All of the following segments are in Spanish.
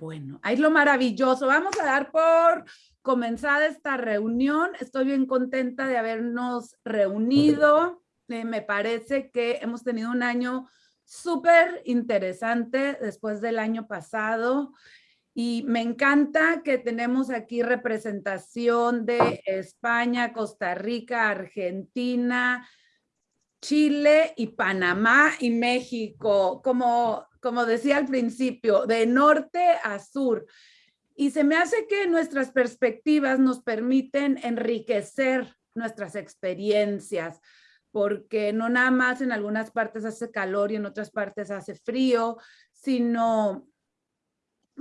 Bueno, ahí lo maravilloso. Vamos a dar por comenzada esta reunión. Estoy bien contenta de habernos reunido. Eh, me parece que hemos tenido un año súper interesante después del año pasado y me encanta que tenemos aquí representación de España, Costa Rica, Argentina, Chile y Panamá y México, como, como decía al principio, de norte a sur. Y se me hace que nuestras perspectivas nos permiten enriquecer nuestras experiencias, porque no nada más en algunas partes hace calor y en otras partes hace frío, sino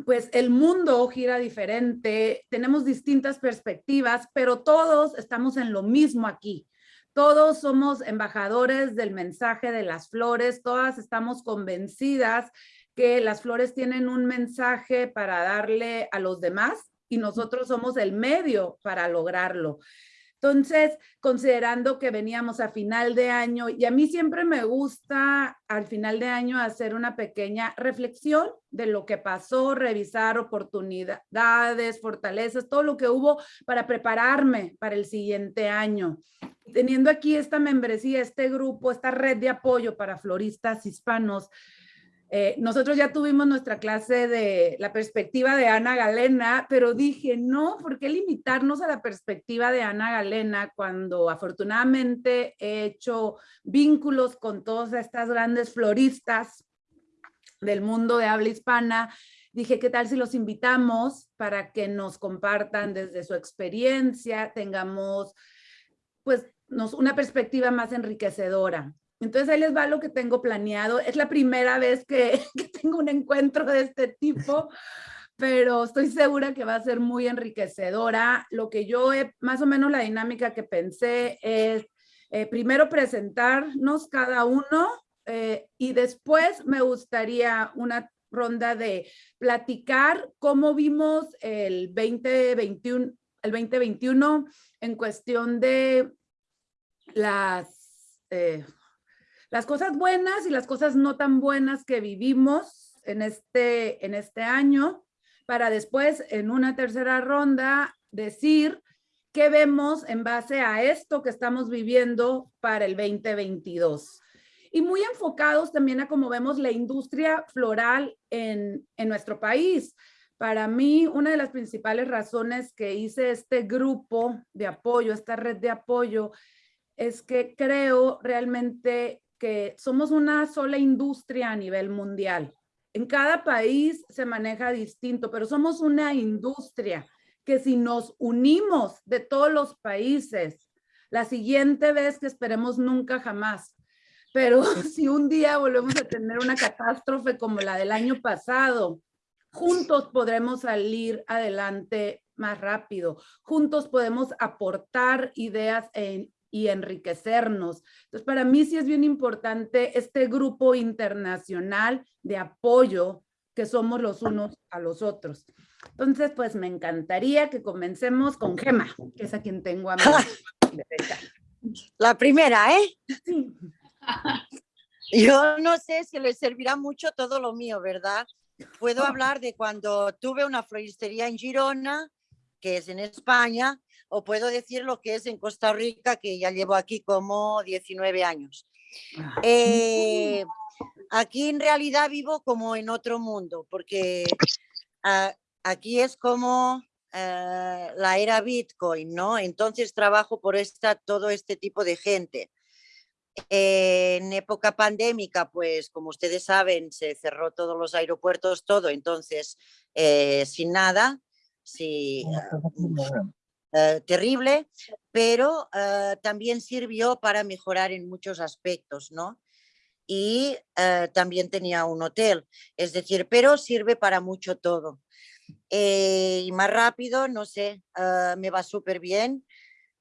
pues el mundo gira diferente, tenemos distintas perspectivas, pero todos estamos en lo mismo aquí. Todos somos embajadores del mensaje de las flores, todas estamos convencidas que las flores tienen un mensaje para darle a los demás y nosotros somos el medio para lograrlo. Entonces, considerando que veníamos a final de año, y a mí siempre me gusta al final de año hacer una pequeña reflexión de lo que pasó, revisar oportunidades, fortalezas, todo lo que hubo para prepararme para el siguiente año. Teniendo aquí esta membresía, este grupo, esta red de apoyo para floristas hispanos, eh, nosotros ya tuvimos nuestra clase de la perspectiva de Ana Galena, pero dije, no, ¿por qué limitarnos a la perspectiva de Ana Galena cuando afortunadamente he hecho vínculos con todas estas grandes floristas del mundo de habla hispana? Dije, ¿qué tal si los invitamos para que nos compartan desde su experiencia, tengamos pues una perspectiva más enriquecedora? Entonces ahí les va lo que tengo planeado. Es la primera vez que, tengo un encuentro de este tipo, pero estoy segura que va a ser muy enriquecedora. Lo que yo he, más o menos la dinámica que pensé es eh, primero presentarnos cada uno eh, y después me gustaría una ronda de platicar cómo vimos el 2021, el 2021 en cuestión de las... Eh, las cosas buenas y las cosas no tan buenas que vivimos en este, en este año, para después en una tercera ronda decir qué vemos en base a esto que estamos viviendo para el 2022. Y muy enfocados también a cómo vemos la industria floral en, en nuestro país. Para mí, una de las principales razones que hice este grupo de apoyo, esta red de apoyo, es que creo realmente que somos una sola industria a nivel mundial. En cada país se maneja distinto, pero somos una industria que si nos unimos de todos los países, la siguiente vez que esperemos nunca jamás, pero si un día volvemos a tener una catástrofe como la del año pasado, juntos podremos salir adelante más rápido, juntos podemos aportar ideas e y enriquecernos. Entonces, para mí sí es bien importante este grupo internacional de apoyo que somos los unos a los otros. Entonces, pues me encantaría que comencemos con Gema, que es a quien tengo a mi La primera, ¿eh? Sí. Yo no sé si le servirá mucho todo lo mío, ¿verdad? Puedo hablar de cuando tuve una floristería en Girona, que es en España, o puedo decir lo que es en Costa Rica, que ya llevo aquí como 19 años. Ah. Eh, aquí en realidad vivo como en otro mundo, porque aquí es como eh, la era Bitcoin, ¿no? Entonces trabajo por esta, todo este tipo de gente. en época pandémica, pues como ustedes saben, se cerró todos los aeropuertos, todo, entonces eh, sin nada, sí, eh, terrible, pero eh, también sirvió para mejorar en muchos aspectos, ¿no? Y eh, también tenía un hotel, es decir, pero sirve para mucho todo. y más rápido, no sé, me va súper bien.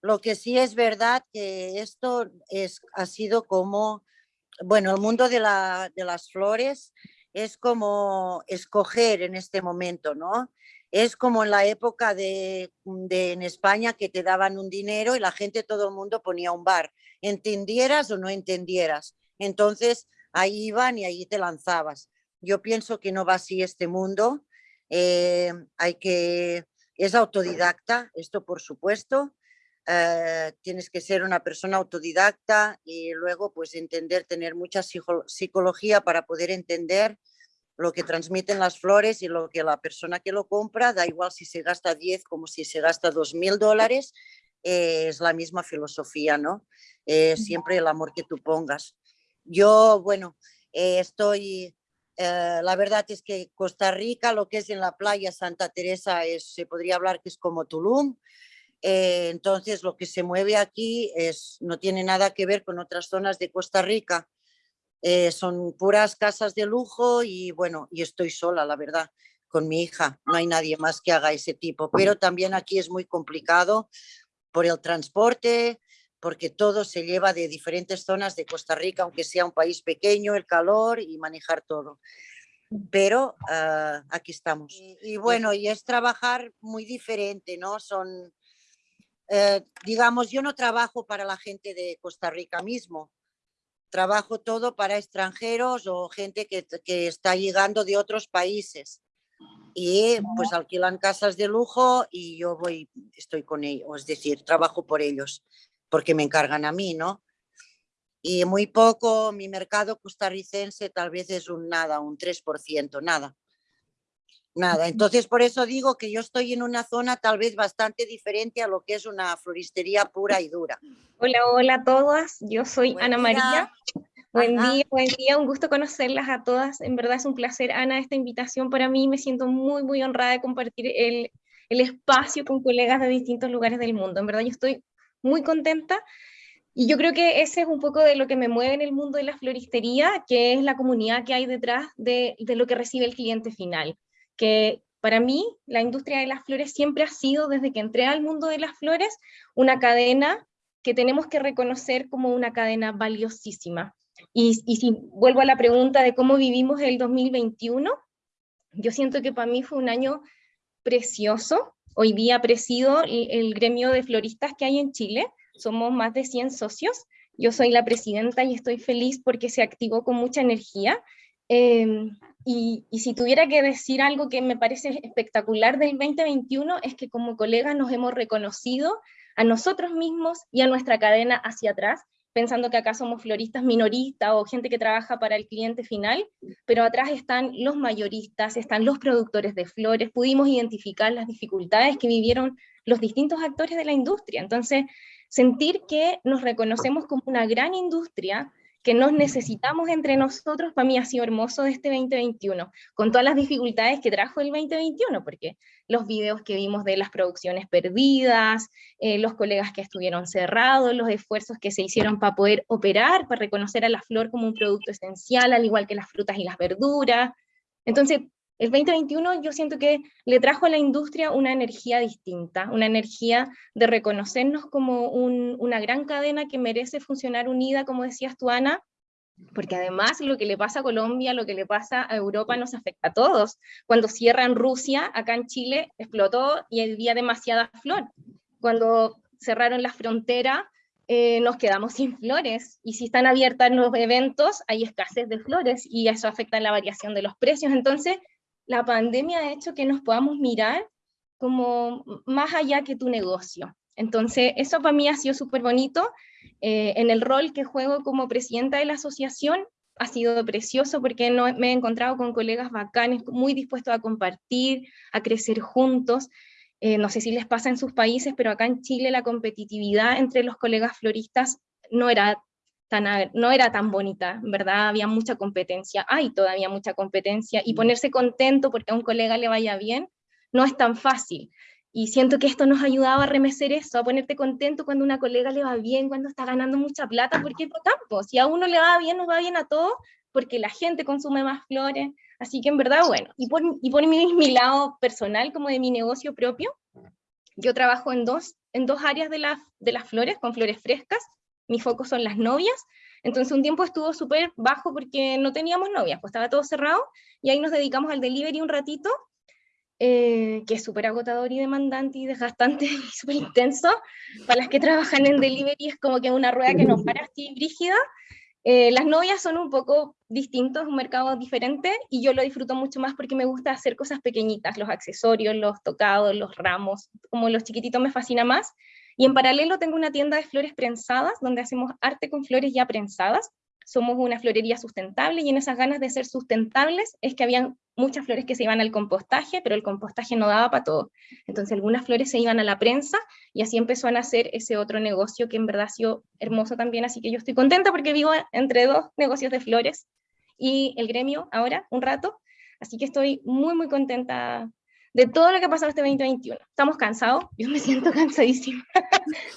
Lo que sí es verdad que esto es, ha sido como, bueno, el mundo de, la, de las flores es como escoger en este momento, ¿no? Es como en la época de, en España que te daban un dinero y la gente, todo el mundo ponía un bar, entendieras o no entendieras. Entonces ahí iban y ahí te lanzabas. Yo pienso que no va así este mundo, Eh, hay que, es autodidacta, esto por supuesto, eh, tienes que ser una persona autodidacta y luego pues entender, tener mucha psicología para poder entender lo que transmiten las flores y lo que la persona que lo compra, da igual si se gasta 10 como si se gasta 2 mil dólares, eh, es la misma filosofía, ¿no? Eh, siempre el amor que tú pongas. Yo, bueno, estoy, la verdad es que Costa Rica, lo que es en la playa Santa Teresa, es, se podría hablar que es como Tulum, eh, entonces, lo que se mueve aquí es, no tiene nada que ver con otras zonas de Costa Rica. Eh, son puras casas de lujo y bueno, y estoy sola, la verdad, con mi hija. No hay nadie más que haga ese tipo. Pero también aquí es muy complicado por el transporte, porque todo se lleva de diferentes zonas de Costa Rica, aunque sea un país pequeño, el calor y manejar todo. Pero ah, aquí estamos. Y, y, bueno, y es trabajar muy diferente, ¿no? Son eh, digamos, yo no trabajo para la gente de Costa Rica mismo, trabajo todo para extranjeros o gente que, que está llegando de otros países y pues alquilan casas de lujo y yo voy, estoy con ellos, es decir, trabajo por ellos porque me encargan a mí, ¿no? Y muy poco, mi mercado costarricense tal vez es un nada, un 3%, nada. Nada, entonces por eso digo que yo estoy en una zona tal vez bastante diferente a lo que es una floristería pura y dura. Hola, hola a todas, yo soy Ana María. Buen día, buen día, un gusto conocerlas a todas. En verdad es un placer, Ana, esta invitación para mí. Me siento muy, muy honrada de compartir el, el espacio con colegas de distintos lugares del mundo. En verdad yo estoy muy contenta y yo creo que ese es un poco de lo que me mueve en el mundo de la floristería, que es la comunidad que hay detrás de, de lo que recibe el cliente final que para mí la industria de las flores siempre ha sido, desde que entré al mundo de las flores, una cadena que tenemos que reconocer como una cadena valiosísima. Y, si vuelvo a la pregunta de cómo vivimos el 2021, yo siento que para mí fue un año precioso. Hoy día presido el, gremio de floristas que hay en Chile, somos más de 100 socios, yo soy la presidenta y estoy feliz porque se activó con mucha energía. Eh, y, si tuviera que decir algo que me parece espectacular del 2021 es que como colegas nos hemos reconocido a nosotros mismos y a nuestra cadena hacia atrás, pensando que acá somos floristas minoristas o gente que trabaja para el cliente final, pero atrás están los mayoristas, están los productores de flores, pudimos identificar las dificultades que vivieron los distintos actores de la industria. Entonces, sentir que nos reconocemos como una gran industria que nos necesitamos entre nosotros, para mí ha sido hermoso de este 2021, con todas las dificultades que trajo el 2021, porque los videos que vimos de las producciones perdidas, eh, los colegas que estuvieron cerrados, los esfuerzos que se hicieron para poder operar, para reconocer a la flor como un producto esencial, al igual que las frutas y las verduras. Entonces, el 2021 yo siento que le trajo a la industria una energía distinta, una energía de reconocernos como una gran cadena que merece funcionar unida, como decías tú, Ana, porque además lo que le pasa a Colombia, lo que le pasa a Europa nos afecta a todos. Cuando cierran Rusia, acá en Chile explotó y había demasiada flor. Cuando cerraron la frontera, eh, nos quedamos sin flores. Y si están abiertas los eventos, hay escasez de flores y eso afecta la variación de los precios. Entonces, la pandemia ha hecho que nos podamos mirar como más allá que tu negocio. Entonces, eso para mí ha sido súper bonito. Eh, en el rol que juego como presidenta de la asociación, ha sido precioso porque no, me he encontrado con colegas bacanes, muy dispuestos a compartir, a crecer juntos. Eh, no sé si les pasa en sus países, pero acá en Chile la competitividad entre los colegas floristas no era no era tan bonita, ¿verdad? Había mucha competencia, hay todavía mucha competencia, y ponerse contento porque a un colega le vaya bien no es tan fácil. Y siento que esto nos ayudaba a remecer eso, a ponerte contento cuando a una colega le va bien, cuando está ganando mucha plata, porque es campo. Si a uno le va bien, nos va bien a todos, porque la gente consume más flores. Así que en verdad, bueno, y por, y por mi, mi lado personal, como de mi negocio propio, yo trabajo en dos, en dos áreas de, de las flores, con flores frescas, mi foco son las novias, entonces un tiempo estuvo súper bajo porque no teníamos novias, pues estaba todo cerrado, y ahí nos dedicamos al delivery un ratito, eh, que es súper agotador y demandante y desgastante y súper intenso. Para las que trabajan en delivery es como que una rueda que no para así brígida, Eh, las novias son un poco distintos, un mercado diferente, y yo lo disfruto mucho más porque me gusta hacer cosas pequeñitas, los accesorios, los tocados, los ramos, como los chiquititos me fascina más. Y en paralelo tengo una tienda de flores prensadas, donde hacemos arte con flores ya prensadas, somos una florería sustentable y en esas ganas de ser sustentables es que habían muchas flores que se iban al compostaje, pero el compostaje no daba para todo. Entonces algunas flores se iban a la prensa y así empezó a nacer ese otro negocio que en verdad ha sido hermoso también, así que yo estoy contenta porque vivo entre dos negocios de flores y el gremio ahora, un rato, así que estoy muy muy contenta de todo lo que ha pasado este 2021. Estamos cansados, yo me siento cansadísima,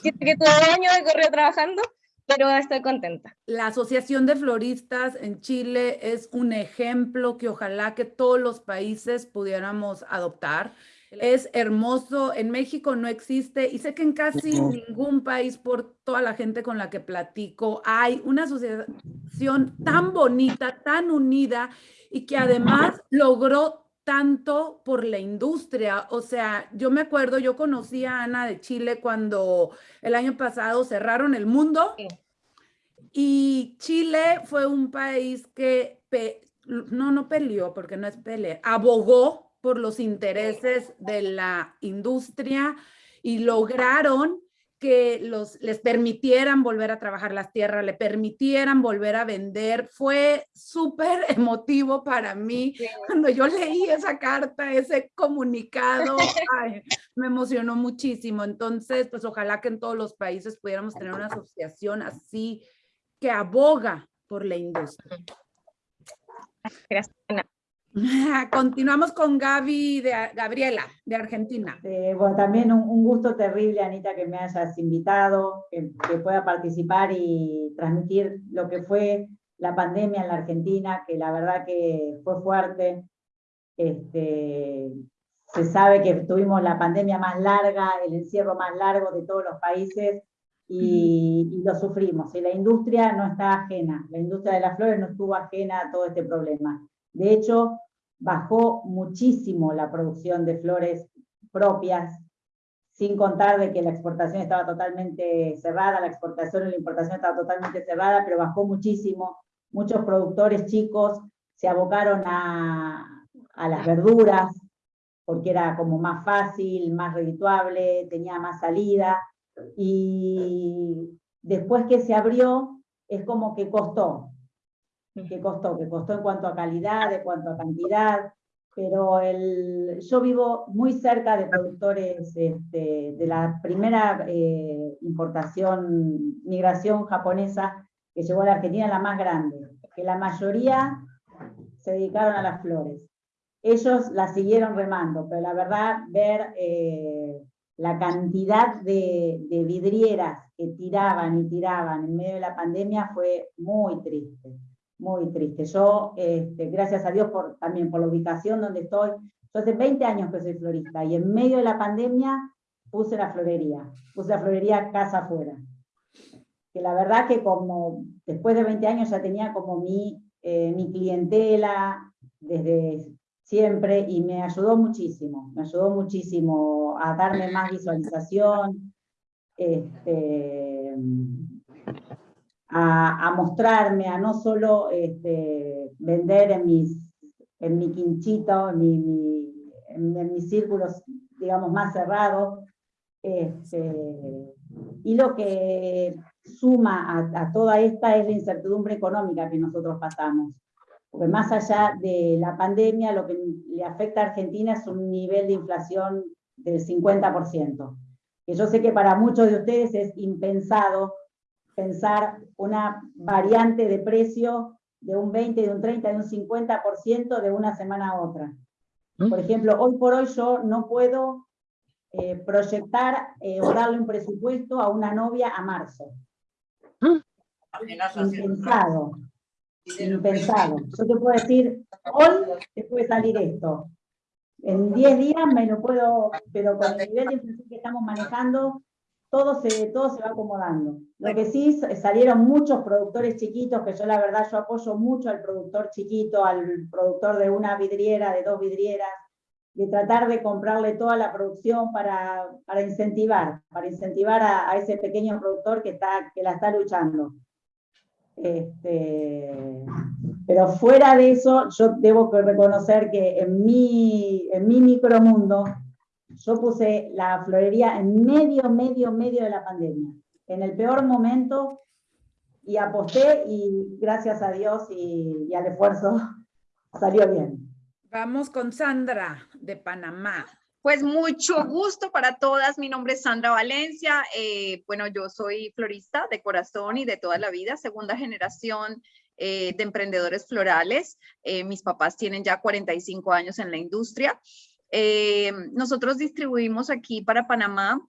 siento que todo el año de correo trabajando, pero estoy contenta. La Asociación de Floristas en Chile es un ejemplo que ojalá que todos los países pudiéramos adoptar. Es hermoso, en México no existe y sé que en casi ningún país por toda la gente con la que platico hay una asociación tan bonita, tan unida y que además logró tanto por la industria. O sea, yo me acuerdo, yo conocí a Ana de Chile cuando el año pasado cerraron el mundo y Chile fue un país que, no, no peleó, porque no es pelea, abogó por los intereses de la industria y lograron que los, les permitieran volver a trabajar las tierras, le permitieran volver a vender. Fue súper emotivo para mí cuando yo leí esa carta, ese comunicado, me emocionó muchísimo. Entonces, pues ojalá que en todos los países pudiéramos tener una asociación así que aboga por la industria. Gracias. Continuamos con Gaby de, Gabriela, de Argentina. Eh, bueno, también un, gusto terrible, Anita, que me hayas invitado, que, pueda participar y transmitir lo que fue la pandemia en la Argentina, que la verdad que fue fuerte. Este, se sabe que tuvimos la pandemia más larga, el encierro más largo de todos los países, y, y, lo sufrimos. Y la industria no está ajena, la industria de las flores no estuvo ajena a todo este problema. De hecho, bajó muchísimo la producción de flores propias, sin contar de que la exportación estaba totalmente cerrada, la exportación y la importación estaba totalmente cerrada, pero bajó muchísimo. Muchos productores chicos se abocaron a, a las verduras, porque era como más fácil, más redituable, tenía más salida, y después que se abrió, es como que costó, que costó, que costó en cuanto a calidad, en cuanto a cantidad, pero el, yo vivo muy cerca de productores este, de la primera eh, importación, migración japonesa que llegó a la Argentina, la más grande, que la mayoría se dedicaron a las flores. Ellos la siguieron remando, pero la verdad, ver eh, la cantidad de, de vidrieras que tiraban y tiraban en medio de la pandemia fue muy triste muy triste. Yo, este, gracias a Dios también por la ubicación donde estoy, yo hace 20 años que soy florista y en medio de la pandemia puse la florería, puse la florería casa afuera. Que la verdad que como después de 20 años ya tenía como mi, eh, mi clientela desde siempre y me ayudó muchísimo, me ayudó muchísimo a darme más visualización, este, a, mostrarme, a no solo este, vender en, mis, en mi quinchito, en, mi, en, mis círculos, digamos, más cerrados. Este, y lo que suma a, a, toda esta es la incertidumbre económica que nosotros pasamos. Porque más allá de la pandemia, lo que le afecta a Argentina es un nivel de inflación del 50%. Que yo sé que para muchos de ustedes es impensado pensar una variante de precio de un 20, de un 30, de un 50% de una semana a otra. ¿Mm? Por ejemplo, hoy por hoy yo no puedo eh, proyectar eh, o darle un presupuesto a una novia a marzo. ¿Mm? Impensado. Impensado. Yo te puedo decir, hoy te puede salir esto. En 10 días me lo puedo, pero con el nivel de inflación que estamos manejando, todo se, todo se va acomodando. Lo que sí, salieron muchos productores chiquitos, que yo la verdad yo apoyo mucho al productor chiquito, al productor de una vidriera, de dos vidrieras, de tratar de comprarle toda la producción para, para incentivar, para incentivar a, ese pequeño productor que, está, que la está luchando. Este, pero fuera de eso, yo debo reconocer que en mi, en mi micromundo, yo puse la florería en medio, medio, medio de la pandemia. En el peor momento, y aposté y gracias a Dios y, y al esfuerzo salió bien. Vamos con Sandra de Panamá. Pues mucho gusto para todas. Mi nombre es Sandra Valencia. Eh, bueno, yo soy florista de corazón y de toda la vida, segunda generación eh, de emprendedores florales. Eh, mis papás tienen ya 45 años en la industria. Nosotros distribuimos aquí para Panamá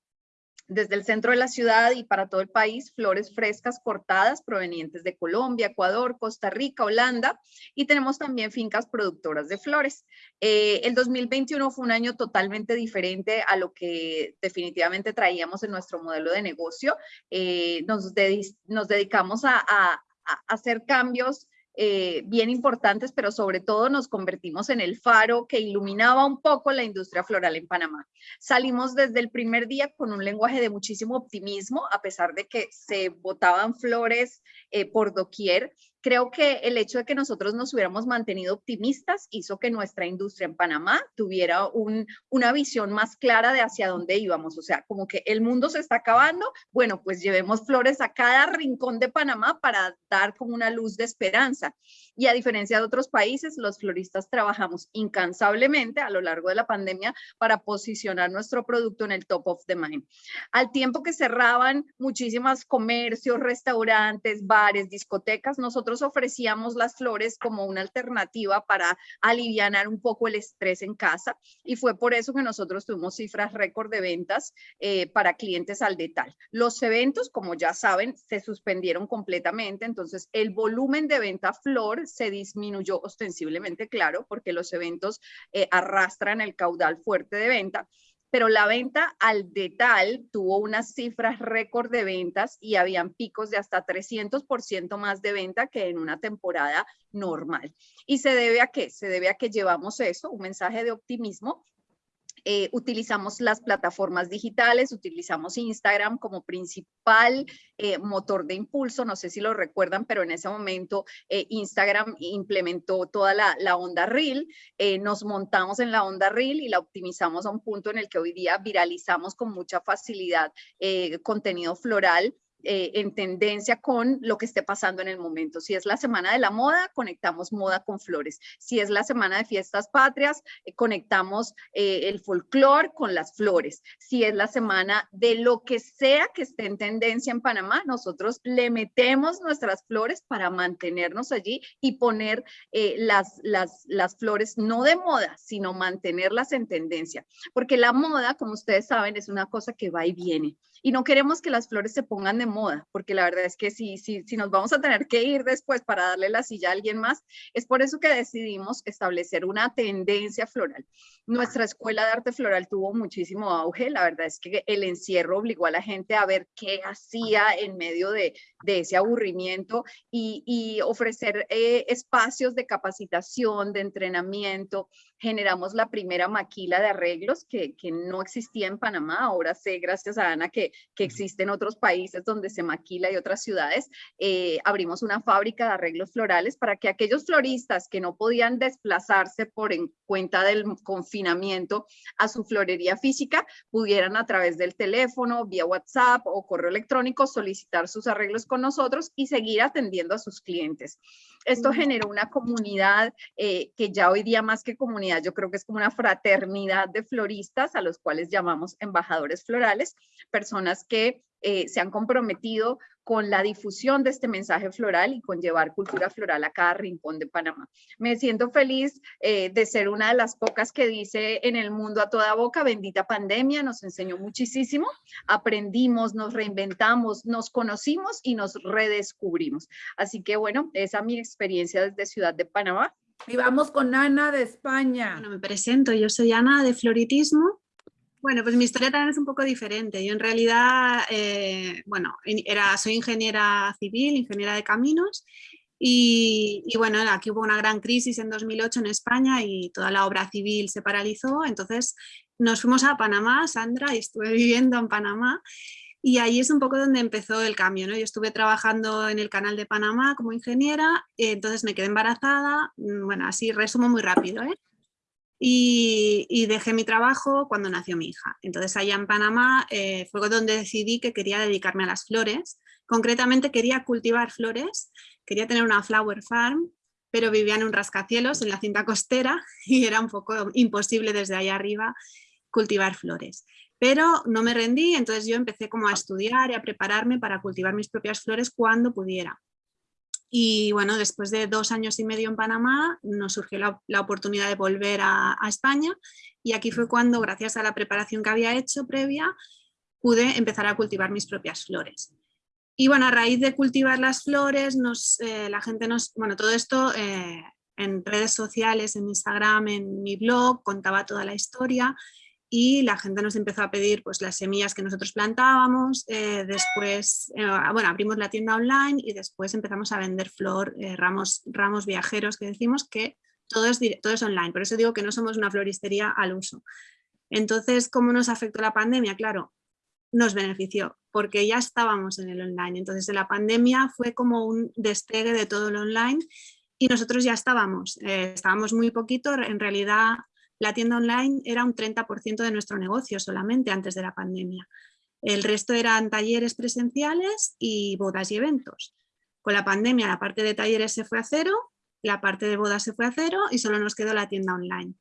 desde el centro de la ciudad y para todo el país, flores frescas cortadas provenientes de Colombia, Ecuador, Costa Rica, Holanda y tenemos también fincas productoras de flores. Eh, el 2021 fue un año totalmente diferente a lo que definitivamente traíamos en nuestro modelo de negocio. Eh, nos, dedicamos a hacer cambios eh, bien importantes, pero sobre todo nos convertimos en el faro que iluminaba un poco la industria floral en Panamá. Salimos desde el primer día con un lenguaje de muchísimo optimismo, a pesar de que se botaban flores eh, por doquier creo que el hecho de que nosotros nos hubiéramos mantenido optimistas hizo que nuestra industria en Panamá tuviera una visión más clara de hacia dónde íbamos. O sea, como que el mundo se está acabando, bueno, pues llevemos flores a cada rincón de Panamá para dar como una luz de esperanza. Y a diferencia de otros países, los floristas trabajamos incansablemente a lo largo de la pandemia para posicionar nuestro producto en el top of the mind. Al tiempo que cerraban muchísimos comercios, restaurantes, bares, discotecas, nosotros ofrecíamos las flores como una alternativa para aliviar un poco el estrés en casa y fue por eso que nosotros tuvimos cifras récord de ventas eh, para clientes al detalle. Los eventos, como ya saben, se suspendieron completamente, entonces el volumen de venta flor se disminuyó ostensiblemente, claro, porque los eventos eh, arrastran el caudal fuerte de venta, pero la venta al detal tuvo unas cifras récord de ventas y habían picos de hasta 300% más de venta que en una temporada normal. ¿Y se debe a qué? Se debe a que llevamos eso, un mensaje de optimismo eh, utilizamos las plataformas digitales, utilizamos Instagram como principal eh, motor de impulso, no sé si lo recuerdan, pero en ese momento eh, Instagram implementó toda la, la onda Reel, nos montamos en la onda Reel y la optimizamos a un punto en el que hoy día viralizamos con mucha facilidad contenido floral eh, en tendencia con lo que esté pasando en el momento. Si es la semana de la moda, conectamos moda con flores. Si es la semana de fiestas patrias, eh, conectamos eh, el folclore con las flores. Si es la semana de lo que sea que esté en tendencia en Panamá, nosotros le metemos nuestras flores para mantenernos allí y poner las, las, las flores no de moda, sino mantenerlas en tendencia. Porque la moda, como ustedes saben, es una cosa que va y viene y no queremos que las flores se pongan de moda, porque la verdad es que si, si, si nos vamos a tener que ir después para darle la silla a alguien más, es por eso que decidimos establecer una tendencia floral. Nuestra escuela de arte floral tuvo muchísimo auge, la verdad es que el encierro obligó a la gente a ver qué hacía en medio de, de ese aburrimiento y, y ofrecer eh, espacios de capacitación, de entrenamiento. Generamos la primera maquila de arreglos que, que no existía en Panamá, ahora sé, gracias a Ana, que que existen otros países donde se maquila y otras ciudades, eh, abrimos una fábrica de arreglos florales para que aquellos floristas que no podían desplazarse por en cuenta del confinamiento a su florería física, pudieran a través del teléfono, vía WhatsApp o correo electrónico solicitar sus arreglos con nosotros y seguir atendiendo a sus clientes. Esto generó una comunidad eh, que ya hoy día más que comunidad, yo creo que es como una fraternidad de floristas a los cuales llamamos embajadores florales, personas que eh, se han comprometido con la difusión de este mensaje floral y con llevar cultura floral a cada rincón de Panamá. Me siento feliz eh, de ser una de las pocas que dice en el mundo a toda boca, bendita pandemia, nos enseñó muchísimo, aprendimos, nos reinventamos, nos conocimos y nos redescubrimos. Así que bueno, esa es mi experiencia desde Ciudad de Panamá. Y vamos con Ana de España. Bueno, me presento, yo soy Ana de Floritismo bueno, pues mi historia también es un poco diferente. Yo en realidad, eh, bueno, era, soy ingeniera civil, ingeniera de caminos y, bueno, aquí hubo una gran crisis en 2008 en España y toda la obra civil se paralizó. Entonces nos fuimos a Panamá, Sandra, y estuve viviendo en Panamá Y ahí es un poco donde empezó el cambio, ¿no? Yo estuve trabajando en el canal de Panamá como ingeniera, entonces me quedé embarazada, mm, bueno, así resumo muy rápido, ¿eh? Y, dejé mi trabajo cuando nació mi hija. Entonces allá en Panamá eh, fue donde decidí que quería dedicarme a las flores. Concretamente quería cultivar flores, quería tener una flower farm, pero vivía en un rascacielos en la cinta costera y era un poco imposible desde allá arriba cultivar flores. Pero no me rendí, entonces yo empecé como a estudiar y a prepararme para cultivar mis propias flores cuando pudiera. Y bueno, después de dos años y medio en Panamá nos surgió la, oportunidad de volver a, España y aquí fue cuando, gracias a la preparación que había hecho previa, pude empezar a cultivar mis propias flores. Y bueno, a raíz de cultivar las flores, nos, eh, la gente nos, bueno, todo esto eh, en redes sociales, en Instagram, en mi blog, contaba toda la historia y la gente nos empezó a pedir pues, las semillas que nosotros plantábamos, eh, después eh, bueno, abrimos la tienda online y después empezamos a vender flor, eh, ramos, ramos viajeros que decimos que todo es, todo es online, por eso digo que no somos una floristería al uso. Entonces, ¿cómo nos afectó la pandemia? Claro, nos benefició porque ya estábamos en el online, entonces la pandemia fue como un despegue de todo lo online y nosotros ya estábamos, estábamos muy poquito, en realidad la tienda online era un 30% de nuestro negocio solamente antes de la pandemia. El resto eran talleres presenciales y bodas y eventos. Con la pandemia la parte de talleres se fue a cero, la parte de bodas se fue a cero y solo nos quedó la tienda online.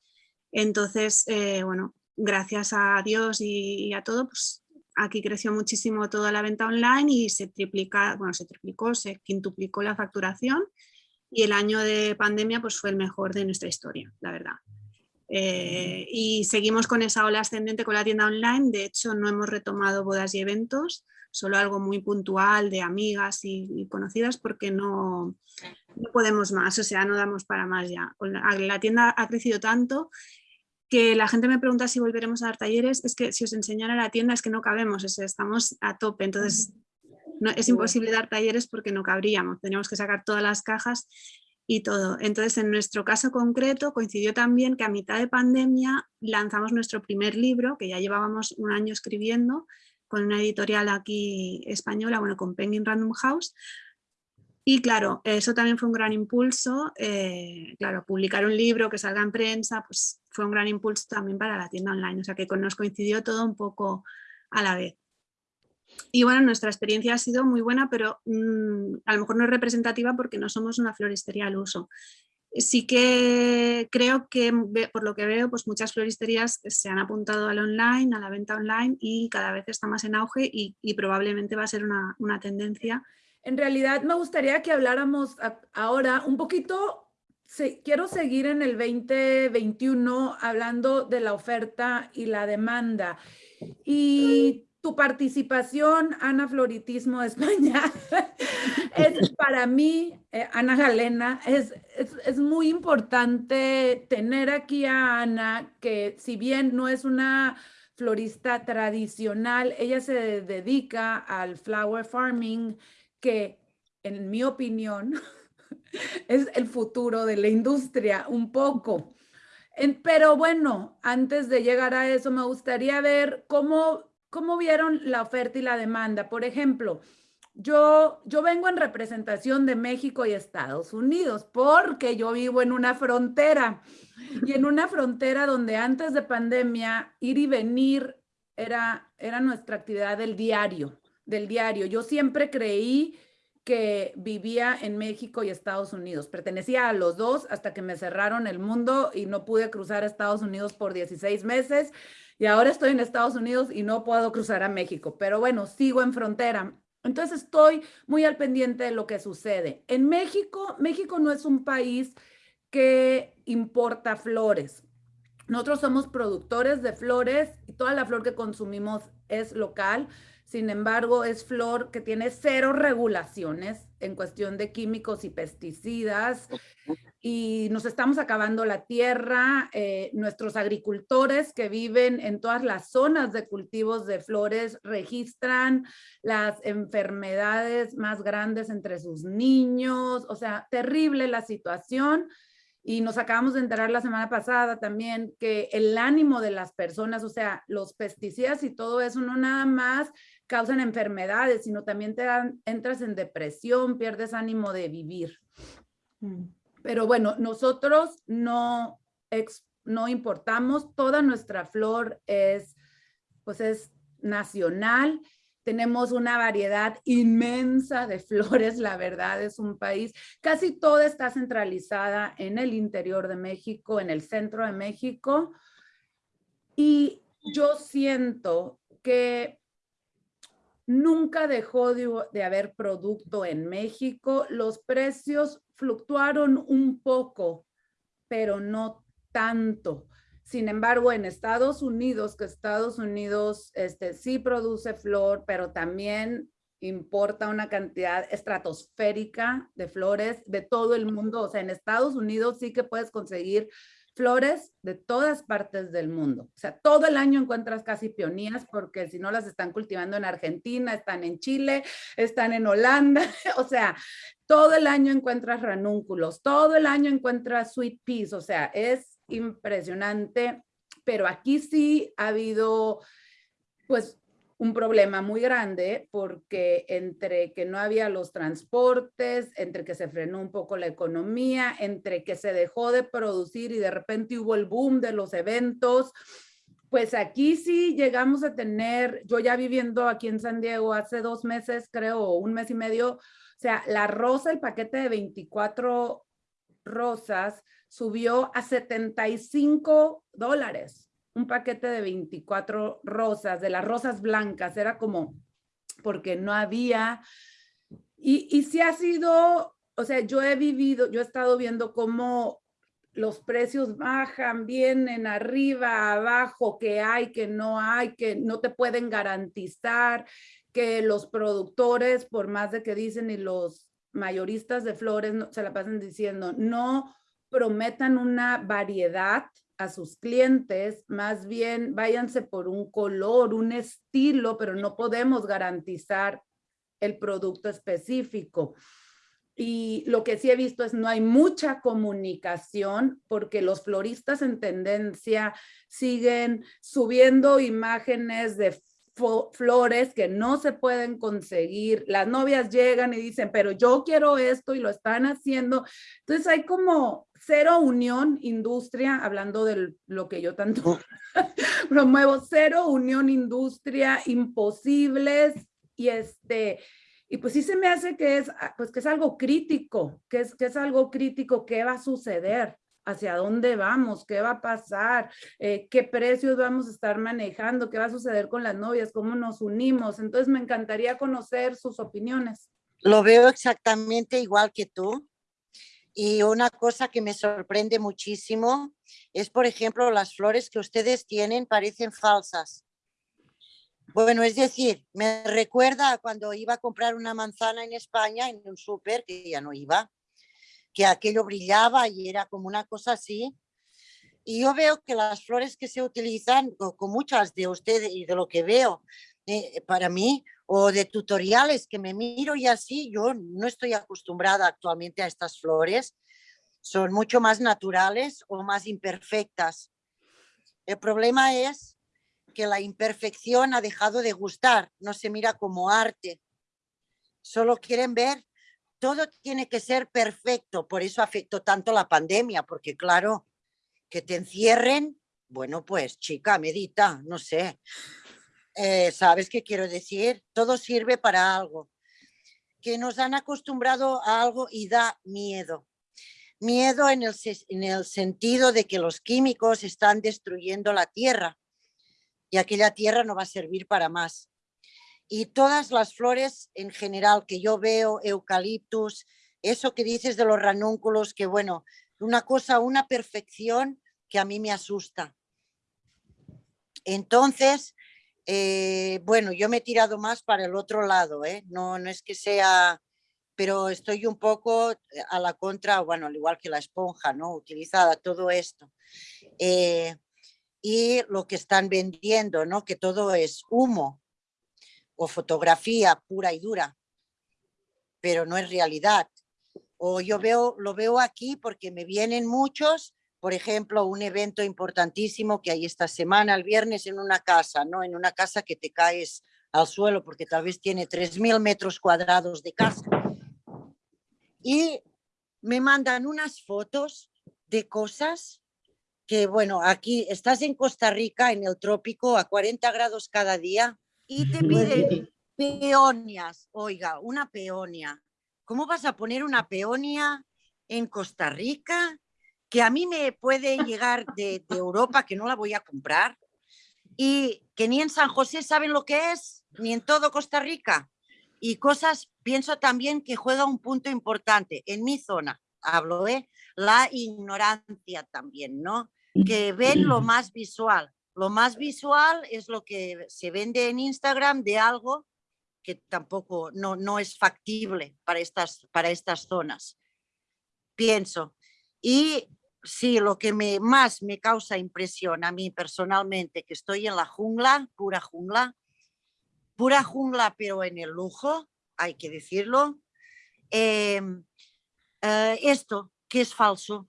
Entonces, eh, bueno, gracias a Dios y, a todo, pues aquí creció muchísimo toda la venta online y se triplica, bueno, se triplicó, se quintuplicó la facturación y el año de pandemia pues fue el mejor de nuestra historia, la verdad. Eh, y seguimos con esa ola ascendente con la tienda online. De hecho, no hemos retomado bodas y eventos, solo algo muy puntual de amigas y, conocidas porque no, no, podemos más, o sea, no damos para más ya. La, tienda ha crecido tanto que la gente me pregunta si volveremos a dar talleres, es que si os enseñara la tienda es que no cabemos, estamos a tope, entonces no, es imposible dar talleres porque no cabríamos, tenemos que sacar todas las cajas y todo. Entonces, en nuestro caso concreto, coincidió también que a mitad de pandemia lanzamos nuestro primer libro, que ya llevábamos un año escribiendo, con una editorial aquí española, bueno, con Penguin Random House. Y claro, eso también fue un gran impulso, eh, claro, publicar un libro que salga en prensa, pues fue un gran impulso también para la tienda online, o sea que nos coincidió todo un poco a la vez. Y bueno, nuestra experiencia ha sido muy buena, pero mm, a lo mejor no es representativa porque no somos una floristería al uso. Sí que creo que, por lo que veo, pues muchas floristerías se han apuntado al online, a la venta online y cada vez está más en auge y, probablemente va a ser una, una, tendencia. En realidad me gustaría que habláramos ahora un poquito, quiero seguir en el 2021 hablando de la oferta y la demanda. Y tu participación, Ana Floritismo de España, es para mí, eh, Ana Galena, es, es, muy importante tener aquí a Ana, que si bien no es una florista tradicional, ella se dedica al flower farming, que en mi opinión es el futuro de la industria un poco. pero bueno, antes de llegar a eso, me gustaría ver cómo ¿Cómo vieron la oferta y la demanda? Por ejemplo, yo, yo vengo en representación de México y Estados Unidos porque yo vivo en una frontera y en una frontera donde antes de pandemia ir y venir era, era nuestra actividad del diario, del diario. Yo siempre creí que vivía en México y Estados Unidos. Pertenecía a los dos hasta que me cerraron el mundo y no pude cruzar Estados Unidos por 16 meses y ahora estoy en Estados Unidos y no puedo cruzar a México, pero bueno, sigo en frontera. Entonces estoy muy al pendiente de lo que sucede. En México, México no es un país que importa flores. Nosotros somos productores de flores y toda la flor que consumimos es local. Sin embargo, es flor que tiene cero regulaciones en cuestión de químicos y pesticidas y nos estamos acabando la tierra. Eh, nuestros agricultores que viven en todas las zonas de cultivos de flores registran las enfermedades más grandes entre sus niños. O sea, terrible la situación. Y nos acabamos de enterar la semana pasada también que el ánimo de las personas, o sea, los pesticidas y todo eso, no nada más causan enfermedades, sino también te dan, entras en depresión, pierdes ánimo de vivir. Mm. Pero bueno, nosotros no, no importamos, toda nuestra flor es, pues es nacional, tenemos una variedad inmensa de flores, la verdad es un país, casi toda está centralizada en el interior de México, en el centro de México, y yo siento que nunca dejó de, haber producto en México. Los precios fluctuaron un poco, pero no tanto. Sin embargo, en Estados Unidos, que Estados Unidos este, sí produce flor, pero también importa una cantidad estratosférica de flores de todo el mundo. O sea, en Estados Unidos sí que puedes conseguir flores de todas partes del mundo. O sea, todo el año encuentras casi peonías porque si no las están cultivando en Argentina, están en Chile, están en Holanda. O sea, todo el año encuentras ranúnculos, todo el año encuentras sweet peas. O sea, es impresionante. Pero aquí sí ha habido, pues, un problema muy grande porque entre que no había los transportes, entre que se frenó un poco la economía, entre que se dejó de producir y de repente hubo el boom de los eventos, pues aquí sí llegamos a tener, yo ya viviendo aquí en San Diego hace dos meses, creo, un mes y medio, o sea, la rosa, el paquete de 24 rosas subió a 75 dólares un paquete de 24 rosas, de las rosas blancas, era como porque no había, y, y si ha sido, o sea, yo he vivido, yo he estado viendo cómo los precios bajan, vienen arriba, abajo, que hay, que no hay, que no te pueden garantizar, que los productores, por más de que dicen y los mayoristas de flores no, se la pasan diciendo, no prometan una variedad a sus clientes, más bien váyanse por un color, un estilo, pero no podemos garantizar el producto específico. Y lo que sí he visto es no hay mucha comunicación porque los floristas en tendencia siguen subiendo imágenes de flores que no se pueden conseguir. Las novias llegan y dicen, pero yo quiero esto y lo están haciendo. Entonces hay como cero unión industria, hablando de lo que yo tanto oh. promuevo, cero unión industria, imposibles y este... Y pues sí se me hace que es, pues que es algo crítico, que es, que es algo crítico, ¿qué va a suceder? Hacia dónde vamos, qué va a pasar, eh, qué precios vamos a estar manejando, qué va a suceder con las novias, cómo nos unimos. Entonces me encantaría conocer sus opiniones. Lo veo exactamente igual que tú. Y una cosa que me sorprende muchísimo es, por ejemplo, las flores que ustedes tienen parecen falsas. Bueno, es decir, me recuerda cuando iba a comprar una manzana en España, en un súper, que ya no iba, que aquello brillaba y era como una cosa así. Y yo veo que las flores que se utilizan, con muchas de ustedes y de lo que veo, eh, para mí, o de tutoriales que me miro y así, yo no estoy acostumbrada actualmente a estas flores, son mucho más naturales o más imperfectas. El problema es que la imperfección ha dejado de gustar, no se mira como arte. Solo quieren ver todo tiene que ser perfecto, por eso afectó tanto la pandemia, porque claro, que te encierren, bueno, pues chica, medita, no sé. Eh, ¿Sabes qué quiero decir? Todo sirve para algo. Que nos han acostumbrado a algo y da miedo. Miedo en el, en el sentido de que los químicos están destruyendo la tierra y aquella tierra no va a servir para más y todas las flores en general que yo veo, eucaliptus, eso que dices de los ranúnculos, que bueno, una cosa, una perfección que a mí me asusta. Entonces, eh, bueno, yo me he tirado más para el otro lado, ¿eh? no, no es que sea, pero estoy un poco a la contra, bueno, al igual que la esponja, ¿no? Utilizada, todo esto. Eh, y lo que están vendiendo, ¿no? Que todo es humo, o fotografía pura y dura, pero no es realidad. O yo veo, lo veo aquí porque me vienen muchos, por ejemplo, un evento importantísimo que hay esta semana, el viernes, en una casa, ¿no? En una casa que te caes al suelo porque tal vez tiene 3.000 metros cuadrados de casa. Y me mandan unas fotos de cosas que, bueno, aquí estás en Costa Rica, en el trópico, a 40 grados cada día, y te piden peonias, oiga, una peonia. ¿Cómo vas a poner una peonia en Costa Rica? Que a mí me puede llegar de, de Europa, que no la voy a comprar, y que ni en San José saben lo que es, ni en todo Costa Rica. Y cosas, pienso también que juega un punto importante en mi zona, hablo, ¿eh? la ignorancia también, ¿no? Que ven lo más visual. Lo más visual es lo que se vende en Instagram de algo que tampoco no, no es factible para estas, para estas zonas. Pienso. Y sí, lo que me, más me causa impresión a mí personalmente, que estoy en la jungla, pura jungla, pura jungla pero en el lujo, hay que decirlo, em, eh, esto que es falso.